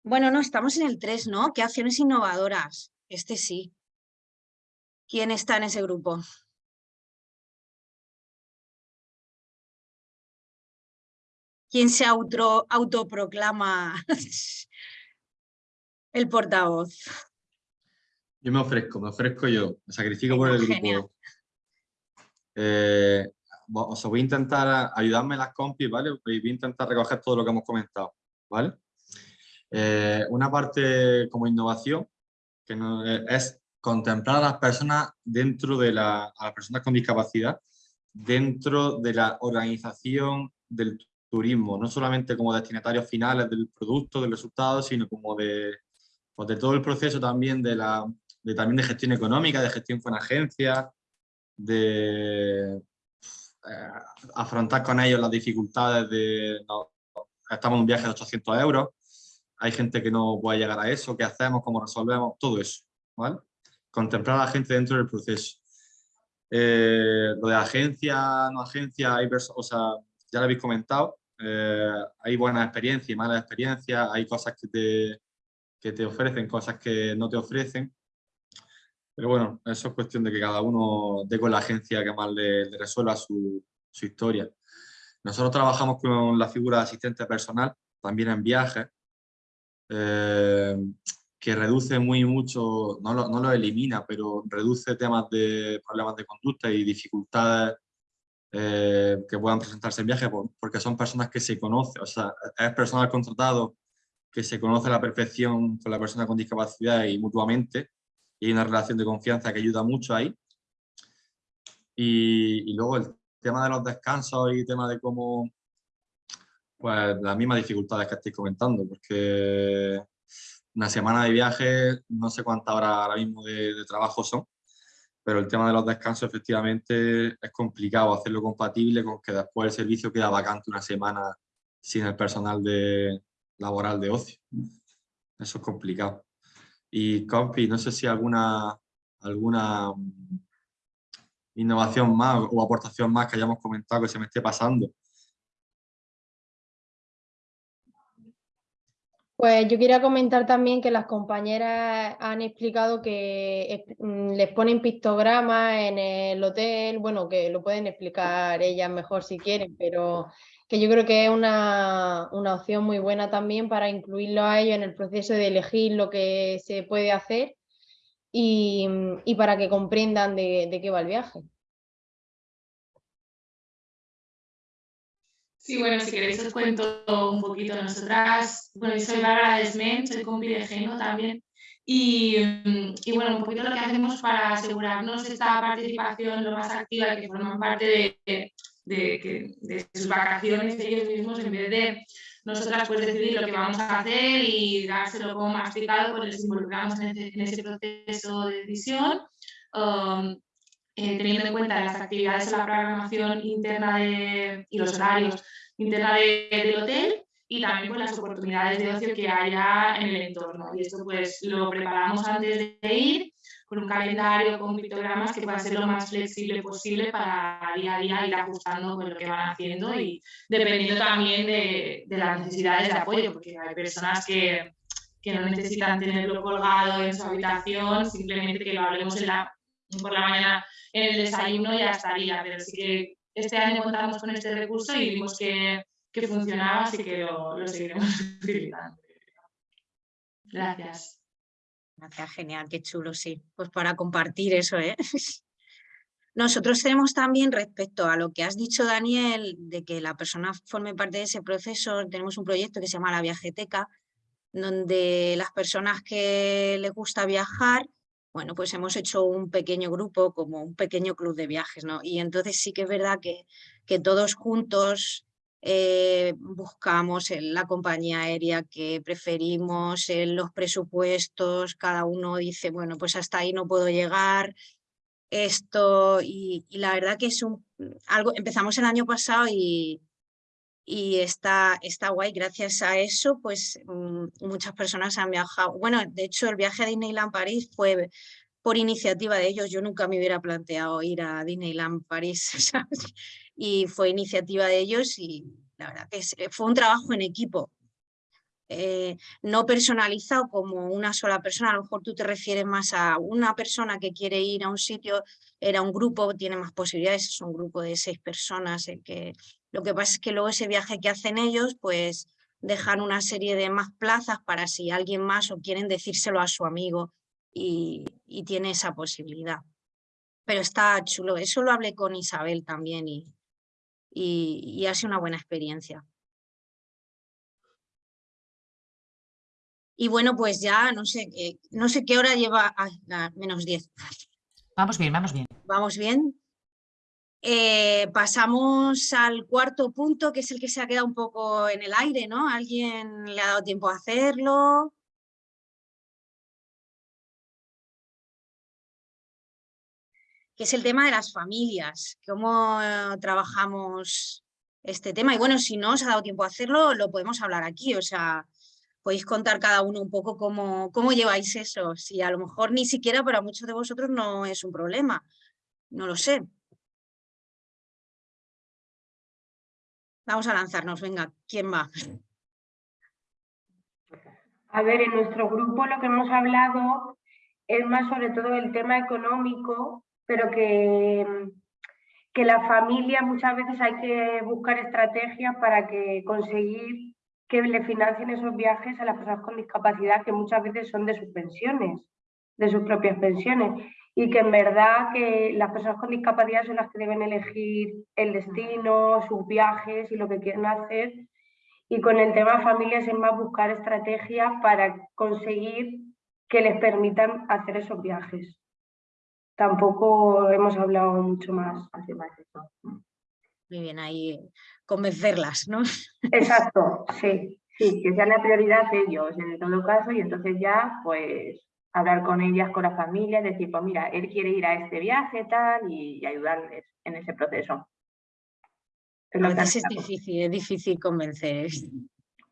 Bueno, no, estamos en el 3, ¿no? ¿Qué acciones innovadoras? Este sí. ¿Quién está en ese grupo? ¿Quién se auto, autoproclama <laughs> el portavoz? Yo me ofrezco, me ofrezco yo, me sacrifico por el Genial. grupo. Eh, os voy a intentar ayudarme las compis, ¿vale? Voy a intentar recoger todo lo que hemos comentado, ¿vale? Eh, una parte como innovación, que no, es contemplar a las personas dentro de la, a las personas con discapacidad, dentro de la organización del turismo, no solamente como destinatarios finales del producto, del resultado, sino como de, pues de todo el proceso también de, la, de, también de gestión económica, de gestión con agencias, de eh, afrontar con ellos las dificultades de, estamos en un viaje de 800 euros, hay gente que no puede llegar a eso, qué hacemos, cómo resolvemos, todo eso, ¿vale? Contemplar a la gente dentro del proceso. Eh, lo de agencia, no agencia, hay o sea, ya lo habéis comentado, eh, hay buenas experiencias y malas experiencias, hay cosas que te, que te ofrecen, cosas que no te ofrecen, pero bueno, eso es cuestión de que cada uno dé con la agencia que más le, resuelva su, su, historia. Nosotros trabajamos con la figura de asistente personal, también en viajes, eh, que reduce muy mucho, no lo, no lo, elimina, pero reduce temas de problemas de conducta y dificultades eh, que puedan presentarse en viaje, porque son personas que se conocen, o sea, es personal contratado que se conoce a la perfección con la persona con discapacidad y mutuamente, y hay una relación de confianza que ayuda mucho ahí. Y, y luego el tema de los descansos y tema de cómo, pues las mismas dificultades que estoy comentando, porque una semana de viaje, no sé cuántas horas ahora mismo de, de, trabajo son, pero el tema de los descansos efectivamente es complicado hacerlo compatible con que después el servicio queda vacante una semana sin el personal de, laboral de ocio. Eso es complicado. Y Compi, no sé si alguna, alguna innovación más o aportación más que hayamos comentado que se me esté pasando. Pues yo quería comentar también que las compañeras han explicado que mm, les ponen pictogramas en el hotel, bueno, que lo pueden explicar ellas mejor si quieren, pero que yo creo que es una, opción muy buena también para incluirlo a ellos en el proceso de elegir lo que se puede hacer y, para que comprendan de, qué va el viaje. Sí, bueno, si queréis os cuento un poquito nosotras. Bueno, yo soy Bárbara Desmen, soy compi de Geno también. Y, y, bueno, un poquito lo que hacemos para asegurarnos esta participación lo más activa que forman parte de, de, de sus vacaciones ellos mismos en vez de nosotras pues decidir lo que vamos a hacer y dárselo como masticado, pues les involucramos en ese, en ese proceso de decisión, um, eh, teniendo en cuenta las actividades de la programación interna de, y los horarios interna de, del hotel y también pues, las oportunidades de ocio que haya en el entorno. Y esto pues lo preparamos antes de ir con un calendario, con pictogramas que pueda ser lo más flexible posible para día a día ir ajustando con lo que van haciendo y dependiendo también de, de las necesidades de apoyo, porque hay personas que, que, no necesitan tenerlo colgado en su habitación, simplemente que lo hablemos en la, por la mañana en el desayuno ya estaría, pero sí que este año contamos con este recurso y vimos que, que funcionaba, así que lo, lo seguiremos <laughs> utilizando. Gracias. Gracias, genial, qué chulo, sí. Pues para compartir eso, ¿eh? <laughs> Nosotros tenemos también respecto a lo que has dicho, Daniel, de que la persona forme parte de ese proceso, tenemos un proyecto que se llama La Viajeteca, donde las personas que les gusta viajar, bueno, pues hemos hecho un pequeño grupo, como un pequeño club de viajes, ¿no? Y entonces sí que es verdad que, que todos juntos eh, buscamos en la compañía aérea que preferimos, en los presupuestos, cada uno dice, bueno, pues hasta ahí no puedo llegar, esto, y, la verdad que es un, algo, empezamos el año pasado y, y está, está guay, gracias a eso, pues mm, muchas personas han viajado, bueno, de hecho el viaje a Disneyland París fue por iniciativa de ellos, yo nunca me hubiera planteado ir a Disneyland París, <laughs> ¿sabes? y fue iniciativa de ellos y la verdad que eh, fue un trabajo en equipo. Eh, no personalizado como una sola persona, a lo mejor tú te refieres más a una persona que quiere ir a un sitio, era un grupo, tiene más posibilidades, es un grupo de seis personas. Que, lo que pasa es que luego ese viaje que hacen ellos, pues dejan una serie de más plazas para si alguien más o quieren decírselo a su amigo y, y tiene esa posibilidad. Pero está chulo, eso lo hablé con Isabel también y, y, ha sido una buena experiencia. Y bueno, pues ya no sé, qué- no sé qué hora lleva, menos 10. Vamos bien, vamos bien. Vamos bien. Eh, pasamos al cuarto punto, que es el que se ha quedado un poco en el aire, ¿no? ¿Alguien le ha dado tiempo a hacerlo? Que es el tema de las familias, cómo eh, trabajamos este tema. Y bueno, si no os ha dado tiempo a hacerlo, lo podemos hablar aquí, o sea, podéis contar cada uno un poco cómo, cómo lleváis eso. Si a lo mejor ni siquiera para muchos de vosotros no es un problema, no lo sé. Vamos a lanzarnos, venga, ¿quién va? A ver, en nuestro grupo lo que hemos hablado es más sobre todo el tema económico, pero que, que la familia muchas veces hay que buscar estrategias para que conseguir que le financien esos viajes a las personas con discapacidad que muchas veces son de sus pensiones, de sus propias pensiones y que en verdad que las personas con discapacidad son las que deben elegir el destino, sus viajes y lo que quieren hacer y con el tema familias es más buscar estrategias para conseguir que les permitan hacer esos viajes. Tampoco hemos hablado mucho más. Así más eso. Muy bien, ahí convencerlas, ¿no? Exacto, sí, <laughs> sí, que sean la prioridad ellos en todo caso y entonces ya pues hablar con ellas, con la familia, decir, pues mira, él quiere ir a este viaje tal y, ayudarles en ese proceso. Es A que veces es difícil, es difícil convencer.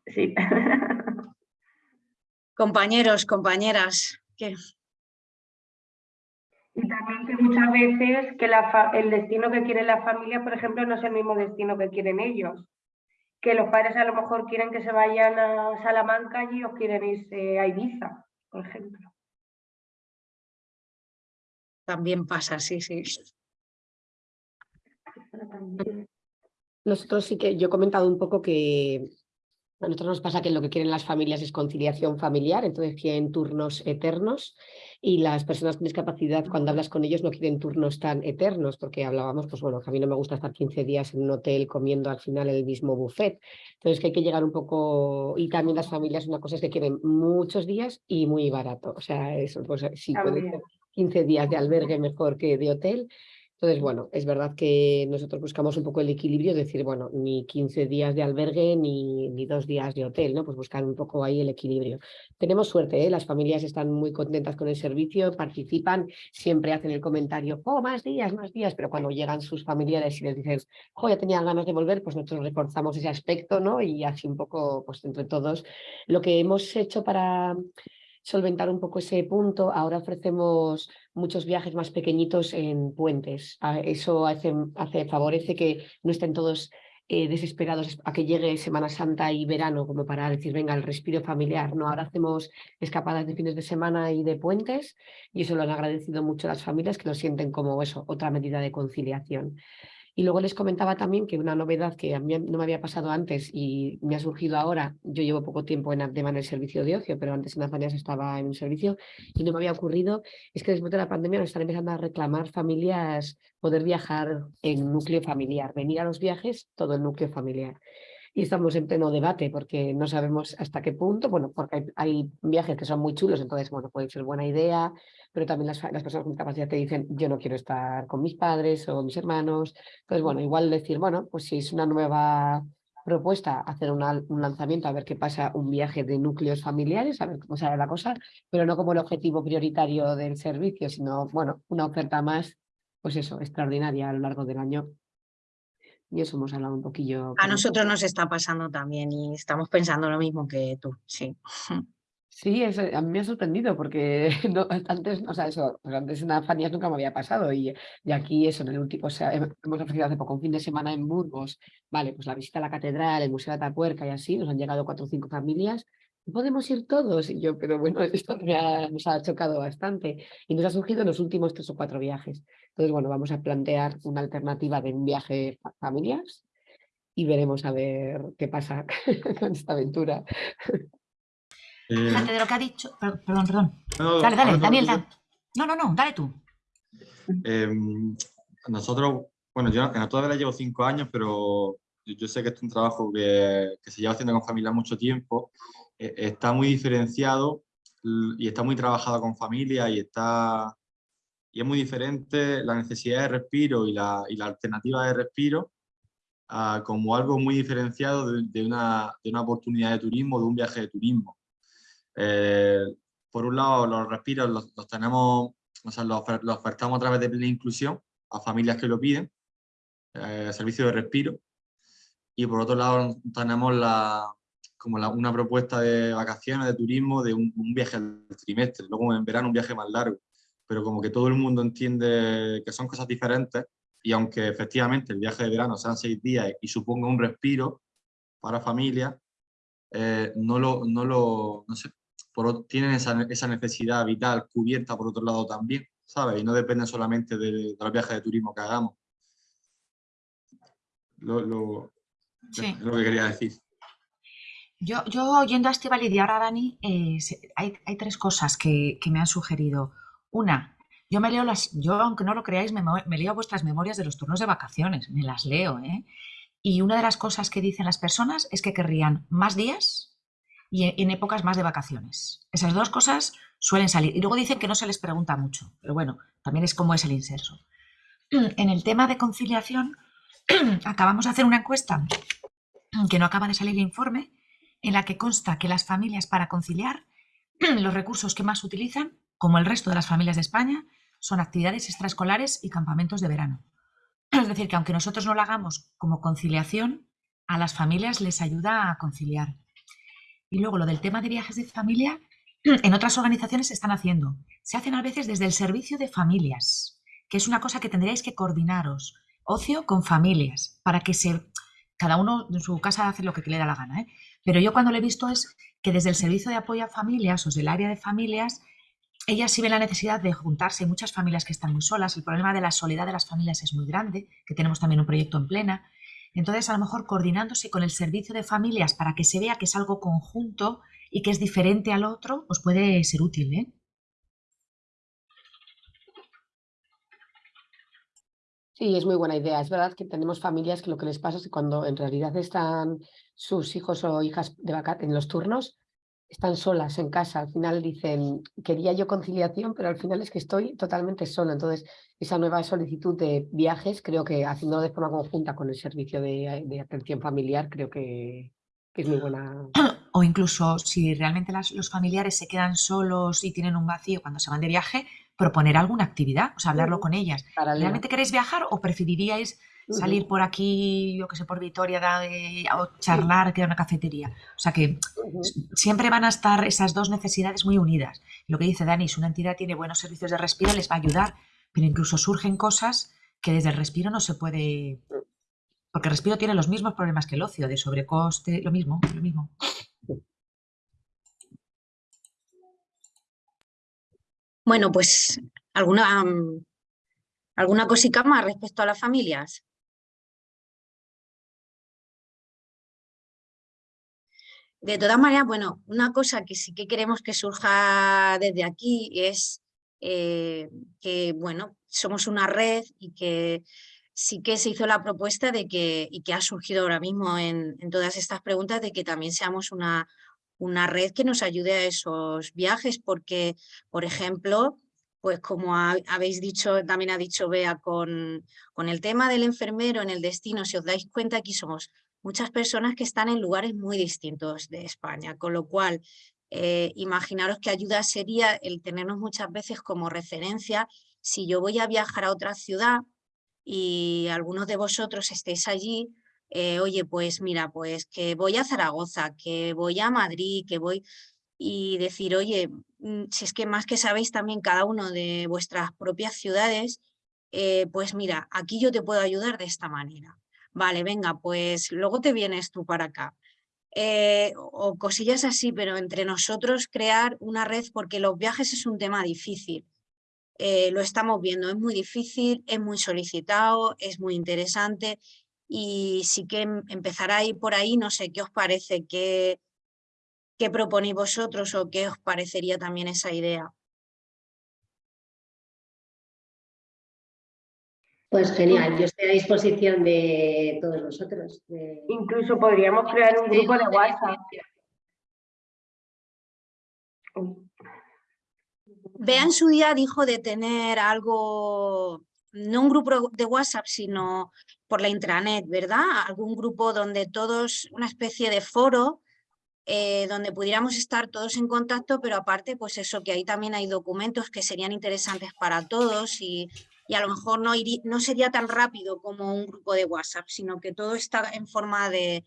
Sí. <laughs> Compañeros, compañeras, ¿qué? Y también que muchas veces que la el destino que quiere la familia, por ejemplo, no es el mismo destino que quieren ellos. Que los padres a lo mejor quieren que se vayan a Salamanca y ellos quieren irse a Ibiza, por ejemplo. También pasa, sí, sí. Nosotros sí que yo he comentado un poco que a nosotros nos pasa que lo que quieren las familias es conciliación familiar, entonces quieren turnos eternos y las personas con discapacidad cuando hablas con ellos no quieren turnos tan eternos porque hablábamos, pues bueno, que a mí no me gusta estar 15 días en un hotel comiendo al final el mismo buffet, entonces que hay que llegar un poco y también las familias una cosa es que quieren muchos días y muy barato, o sea, eso pues sí puede También. ser 15 días de albergue mejor que de hotel entonces, bueno, es verdad que nosotros buscamos un poco el equilibrio, es decir, bueno, ni 15 días de albergue ni, ni dos días de hotel, ¿no? Pues buscar un poco ahí el equilibrio. Tenemos suerte, ¿eh? las familias están muy contentas con el servicio, participan, siempre hacen el comentario, oh, más días, más días, pero cuando llegan sus familiares y les dicen, oh, ya tenían ganas de volver, pues nosotros reforzamos ese aspecto, ¿no? Y así un poco, pues entre todos, lo que hemos hecho para solventar un poco ese punto, ahora ofrecemos muchos viajes más pequeñitos en puentes. A- Eso hace, favorece que no estén todos eh, desesperados a que llegue Semana Santa y verano, como para decir, venga, el respiro familiar. No, ahora hacemos escapadas de fines de semana y de puentes, y eso lo han agradecido mucho las familias que lo sienten como eso, otra medida de conciliación. Y luego les comentaba también que una novedad que a mí no me había pasado antes y me ha surgido ahora, yo llevo poco tiempo en Abdema en el servicio de ocio, pero antes en Azanias estaba en un servicio y no me había ocurrido, es que después de la pandemia nos están empezando a reclamar familias poder viajar en núcleo familiar, venir a los viajes, todo el núcleo familiar. Y estamos en pleno debate porque no sabemos hasta qué punto, bueno, porque hay, hay viajes que son muy chulos, entonces, bueno, puede ser buena idea, pero también las, las personas con discapacidad te dicen, yo no quiero estar con mis padres o mis hermanos. Entonces, bueno, igual decir, bueno, pues si es una nueva propuesta, hacer una- un lanzamiento, a ver qué pasa, un viaje de núcleos familiares, a ver cómo sale la cosa, pero no como el objetivo prioritario del servicio, sino, bueno, una oferta más, pues eso, extraordinaria a lo largo del año. Y eso hemos hablado un poquillo. A nosotros nos está pasando también y estamos pensando lo mismo que tú, sí. <laughs> Sí, es, a mí me ha sorprendido porque <laughs> no, antes, o sea, eso, pues antes en Afanias nunca me había pasado y, y aquí eso, en el último, o sea, hem- hemos ofrecido hace poco un fin de semana en Burgos, vale, pues la visita a la catedral, el Museo de Atapuerca y así, nos han llegado cuatro o cinco familias, podemos ir todos, y yo, pero bueno, <laughs> esto me ha- nos ha chocado bastante y nos ha surgido en los últimos tres o cuatro viajes. Entonces, bueno, vamos a plantear una alternativa de un viaje fa- familias y veremos a ver qué pasa <laughs> con esta aventura. Eh, Fíjate de lo que ha dicho. per- Perdón, perdón. no, Dale, dale, Daniel. da- No, no, no, dale tú. Em, nosotros, bueno, yo en todavía llevo cinco años, pero yo, sé que es un trabajo que, que se lleva haciendo con familias mucho tiempo. e, está muy diferenciado y está muy trabajado con familia y está y es muy diferente la necesidad de respiro y la, y la alternativa de respiro como algo muy diferenciado de, una, de, una, oportunidad de turismo, de un viaje de turismo. Eh, por un lado, los respiros los, tenemos, o sea, los, ofertamos a través de plena inclusión a familias que lo piden, eh, servicio de respiro. Y por otro lado, tenemos la, como una propuesta de vacaciones, de turismo, de un, un viaje al trimestre, luego en verano un viaje más largo pero como que todo el mundo entiende que son cosas diferentes y aunque efectivamente el viaje de verano sean seis días y suponga un respiro para familias, eh, no lo, no lo, no sé, por, tienen esa, esa, necesidad vital cubierta por otro lado también, ¿sabes? Y no depende solamente de, de los viajes de turismo que hagamos. Lo, lo, Es lo que quería decir. Yo, yo oyendo a Estival y ahora Dani, eh, hay, hay, tres cosas que, que me han sugerido. Una, yo me leo las, yo aunque no lo creáis, me, leo vuestras memorias de los turnos de vacaciones, me las leo, ¿eh? Y una de las cosas que dicen las personas es que querrían más días y en épocas más de vacaciones. Esas dos cosas suelen salir. Y luego dicen que no se les pregunta mucho, pero bueno, también es como es el inserso. <clears throat> En el tema de conciliación, <clears throat> acabamos de hacer una encuesta que no acaba de salir el informe, en la que consta que las familias para conciliar <clears throat> los recursos que más utilizan como el resto de las familias de España, son actividades extraescolares y campamentos de verano. Es decir, que aunque nosotros no lo hagamos como conciliación, a las familias les ayuda a conciliar. Y luego lo del tema de viajes de familia, en otras organizaciones se están haciendo. Se hacen a veces desde el servicio de familias, que es una cosa que tendríais que coordinaros. Ocio con familias, para que se... Cada uno en su casa hace lo que le da la gana. ¿eh? Pero yo cuando lo he visto es que desde el servicio de apoyo a familias o del área de familias ella sí ve la necesidad de juntarse, muchas familias que están muy solas, el problema de la soledad de las familias es muy grande, que tenemos también un proyecto en plena, entonces a lo mejor coordinándose con el servicio de familias para que se vea que es algo conjunto y que es diferente al otro, os puede ser útil. ¿eh? Sí, es muy buena idea. Es verdad que tenemos familias que lo que les pasa es que cuando en realidad están sus hijos o hijas de en los turnos, están solas en casa, al final dicen, quería yo conciliación, pero al final es que estoy totalmente sola. Entonces, esa nueva solicitud de viajes, creo que haciendo de forma conjunta con el servicio de, atención familiar, creo que, es muy buena. O incluso si realmente los familiares se quedan solos y tienen un vacío cuando se van de viaje, proponer alguna actividad, o sea, hablarlo con ellas. ¿Realmente queréis viajar o preferiríais salir por aquí, yo que sé, por Vitoria o charlar, que una cafetería. O sea que siempre van a estar esas dos necesidades muy unidas. Lo que dice Dani, si una entidad tiene buenos servicios de respiro, les va a ayudar, pero incluso surgen cosas que desde el respiro no se puede... Porque el respiro tiene los mismos problemas que el ocio, de sobrecoste, lo mismo, lo mismo. Bueno, pues alguna, mm, alguna cosita más respecto a las familias. De todas maneras, bueno, una cosa que sí que queremos que surja desde aquí es eh, que, bueno, somos una red y que sí que se hizo la propuesta de que, y que ha surgido ahora mismo en, todas estas preguntas, de que también seamos una, una red que nos ayude a esos viajes, porque, por ejemplo, pues como habéis dicho, también ha dicho Bea, con, con el tema del enfermero en el destino, si os dais cuenta, aquí somos muchas personas que están en lugares muy distintos de España, con lo cual eh, imaginaros qué ayuda sería el tenernos muchas veces como referencia si yo voy a viajar a otra ciudad y algunos de vosotros estéis allí, eh, oye, pues mira, pues que voy a Zaragoza, que voy a Madrid, que voy y decir, oye, mm, si es que más que sabéis también cada uno de vuestras propias ciudades, eh, pues mira, aquí yo te puedo ayudar de esta manera vale, venga, pues luego te vienes tú para acá. Eh, o cosillas así, pero entre nosotros crear una red, porque los viajes es un tema difícil. Eh, lo estamos viendo, es muy difícil, es muy solicitado, es muy interesante y sí que em, empezará a ir por ahí, no sé qué os parece, qué, qué proponéis vosotros o qué os parecería también esa idea. Pues genial, yo estoy a disposición de todos vosotros. Incluso podríamos crear un grupo de WhatsApp. Bea en su día dijo de tener algo, no un grupo de WhatsApp, sino por la intranet, ¿verdad? Algún grupo donde todos, una especie de foro, eh, donde pudiéramos estar todos en contacto, pero aparte, pues eso, que ahí también hay documentos que serían interesantes para todos y, y a lo mejor no, no sería tan rápido como un grupo de WhatsApp, sino que todo está en forma de,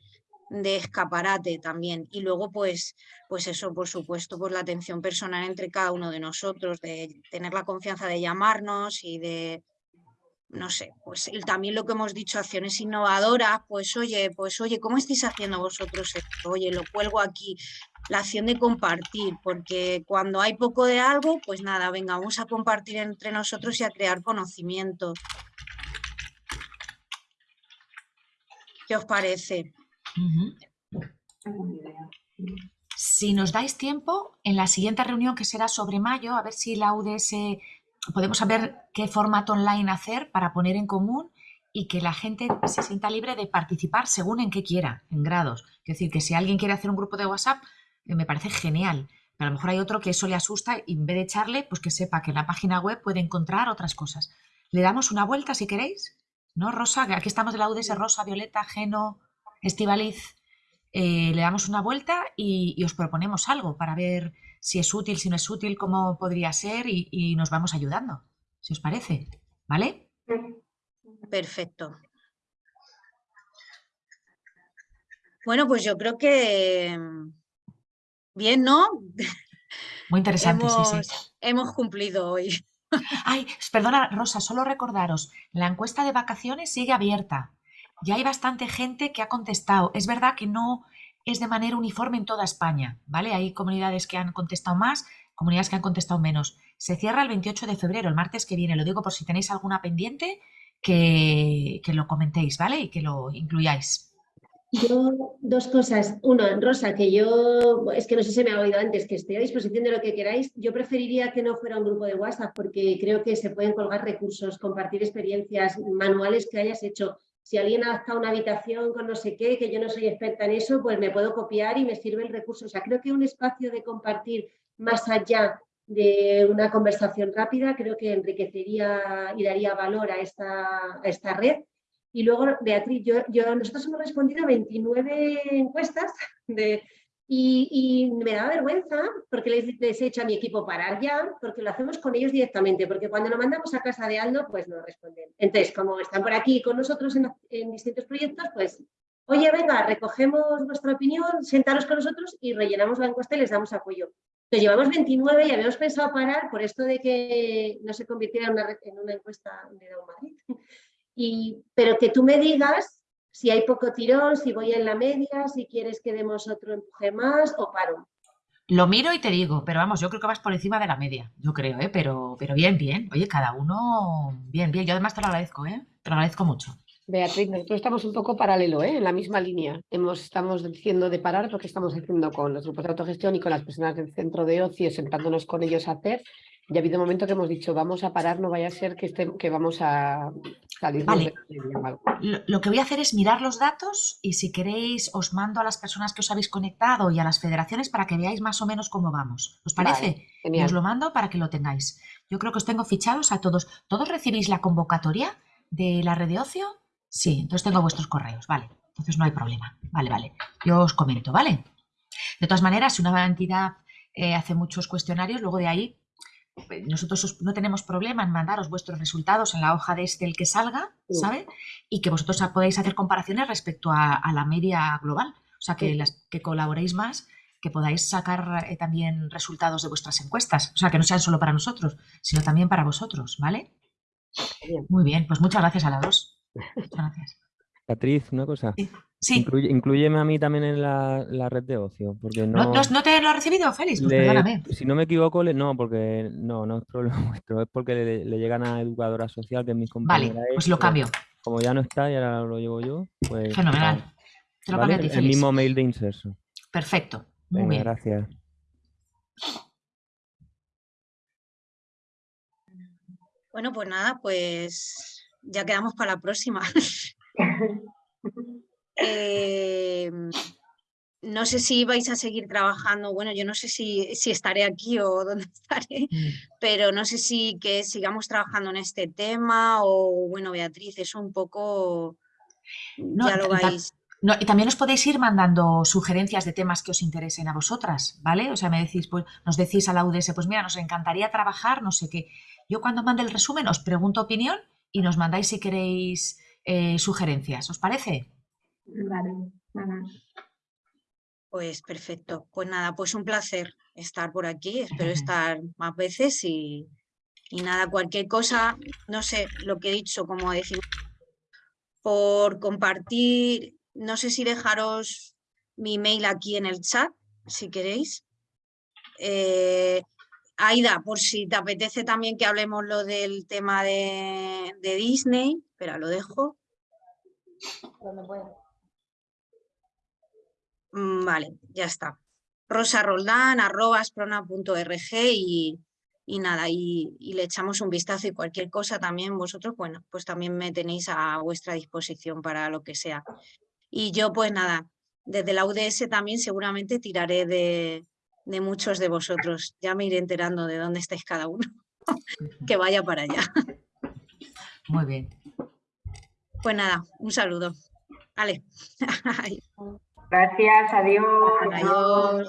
de escaparate también. Y luego, pues, pues eso, por supuesto, pues la atención personal entre cada uno de nosotros, de tener la confianza de llamarnos y de, no sé, pues también lo que hemos dicho, acciones innovadoras, pues oye, pues oye, ¿cómo estáis haciendo vosotros esto? Oye, lo cuelgo aquí, la acción de compartir, porque cuando hay poco de algo, pues nada, venga, vamos a compartir entre nosotros y a crear conocimiento. ¿Qué os parece? Si nos dais tiempo, en la siguiente reunión que será sobre mayo, a ver si la UDS podemos saber qué formato online hacer para poner en común y que la gente se sienta libre de participar según en qué quiera, en grados. Es decir, que si alguien quiere hacer un grupo de WhatsApp, me parece genial. Pero a lo mejor hay otro que eso le asusta y en vez de echarle, pues que sepa que en la página web puede encontrar otras cosas. Le damos una vuelta si queréis, ¿no, Rosa? Aquí estamos de la UDS, Rosa, Violeta, Geno, Estivaliz, eh, le damos una vuelta y, os proponemos algo para ver si es útil, si no es útil, cómo podría ser y, nos vamos ayudando, si os parece, ¿vale? Perfecto. Bueno, pues yo creo que bien, ¿no? Muy interesante, sí, sí. Hemos cumplido hoy. <laughs> Ay, perdona, Rosa, solo recordaros, la encuesta de vacaciones sigue abierta ya hay bastante gente que ha contestado. Es verdad que no es de manera uniforme en toda España, ¿vale? Hay comunidades que han contestado más, comunidades que han contestado menos. Se cierra el 28 de febrero, el martes que viene. Lo digo por si tenéis alguna pendiente, que, que lo comentéis, ¿vale? Y que lo incluyáis. Yo, dos cosas. Uno, Rosa, que yo, es que no sé si me ha oído antes, que estoy a disposición de lo que queráis. Yo preferiría que no fuera un grupo de WhatsApp porque creo que se pueden colgar recursos, compartir experiencias, manuales que hayas hecho si alguien ha adaptado una habitación con no sé qué, que yo no soy experta en eso, pues me puedo copiar y me sirve el recurso. O sea, creo que un espacio de compartir más allá de una conversación rápida, creo que enriquecería y daría valor a esta, esta red. Y luego, Beatriz, yo, nosotros hemos respondido a 29 encuestas y, me da vergüenza porque les, he hecho a mi equipo parar ya, porque lo hacemos con ellos directamente, porque cuando lo mandamos a casa de Aldo, pues no responden. Entonces, como están por aquí con nosotros en, distintos proyectos, pues, oye, venga, recogemos vuestra opinión, sentaros con nosotros y rellenamos la encuesta y les damos apoyo. Entonces, llevamos 29 y habíamos pensado parar por esto de que no se convirtiera en una, en una encuesta de Down Madrid. Y, pero que tú me digas si hay poco tirón, si voy en la media, si quieres que demos otro empuje más o paro. Lo miro y te digo, pero vamos, yo creo que vas por encima de la media, yo creo, ¿eh? pero, pero bien, bien. Oye, cada uno, bien, bien. Yo además te lo agradezco, ¿eh? te lo agradezco mucho. Beatriz, nosotros estamos un poco paralelo, ¿eh? en la misma línea. Hemos, estamos diciendo de parar porque estamos haciendo con los grupos de autogestión y con las personas del centro de ocio, sentándonos con ellos a hacer ya ha habido un momento que hemos dicho, vamos a parar, no vaya a ser que, que vamos a salir vale. Lo, que voy a hacer es mirar los datos y si queréis os mando a las personas que os habéis conectado y a las federaciones para que veáis más o menos cómo vamos. ¿Os parece? os lo mando para que lo tengáis. Yo creo que os tengo fichados a todos. ¿Todos recibís la convocatoria de la red de ocio? Sí, entonces tengo vuestros correos, vale. Entonces no hay problema. Vale, vale. Yo os comento, ¿vale? De todas maneras, si una entidad eh, hace muchos cuestionarios, luego de ahí nosotros no tenemos problema en mandaros vuestros resultados en la hoja de este el que salga, ¿sabe? Y que vosotros podáis hacer comparaciones respecto a, la media global. O sea, que, las, que colaboréis más, que podáis sacar eh, también resultados de vuestras encuestas. O sea, que no sean solo para nosotros, sino también para vosotros, ¿vale? Muy bien, pues muchas gracias a las dos. Muchas gracias. Patriz, una cosa. Sí. Incluyeme a mí también en la, red de ocio. Porque no, no, te lo ha recibido, Félix? Pues perdóname. Si no me equivoco, no, porque no, no es problema <laughs> vuestro, es porque le, llegan a educadora social, que es mi compañera. Vale, pues lo cambio. Como ya no está y ahora lo llevo yo, pues. Fenomenal. Te lo cambio a ti, Félix. El mismo mail de inserso. Perfecto. Muy bien. Gracias. Bueno, pues nada, pues ya quedamos para la próxima. <laughs> Eh, no sé si vais a seguir trabajando, bueno, yo no sé si, si estaré aquí o <laughs> dónde estaré, Mm. pero no sé si que sigamos trabajando en este tema o, bueno, Beatriz, eso un poco No, ya lo vais. no, y también os podéis ir mandando sugerencias de temas que os interesen a vosotras, ¿vale? O sea, me decís, pues, nos decís a la UDS, pues mira, nos encantaría trabajar, no sé qué. Yo cuando mande el resumen os pregunto opinión y nos mandáis si queréis eh, sugerencias, ¿os parece? Vale. Ajá. Pues perfecto. Pues nada, pues un placer estar por aquí. Espero <laughs> estar más veces y, y nada, cualquier cosa, no sé, lo que he dicho, como decir, por compartir, no sé si dejaros mi mail aquí en el chat, si queréis. Eh, Aida, por si te apetece también que hablemos lo del tema de, de Disney, espera, lo dejo. Mm, Vale, ya está. Rosa Roldán, arroba asprona.org y, y nada, y, y le echamos un vistazo y cualquier cosa también vosotros, bueno, pues también me tenéis a vuestra disposición para lo que sea. Y yo pues nada, desde la UDS también seguramente tiraré de, de muchos de vosotros. Ya me iré enterando de dónde estáis cada uno. <laughs> que vaya para allá. Muy bien. Pues nada, un saludo. Vale. <laughs> Gracias, adiós. Adiós.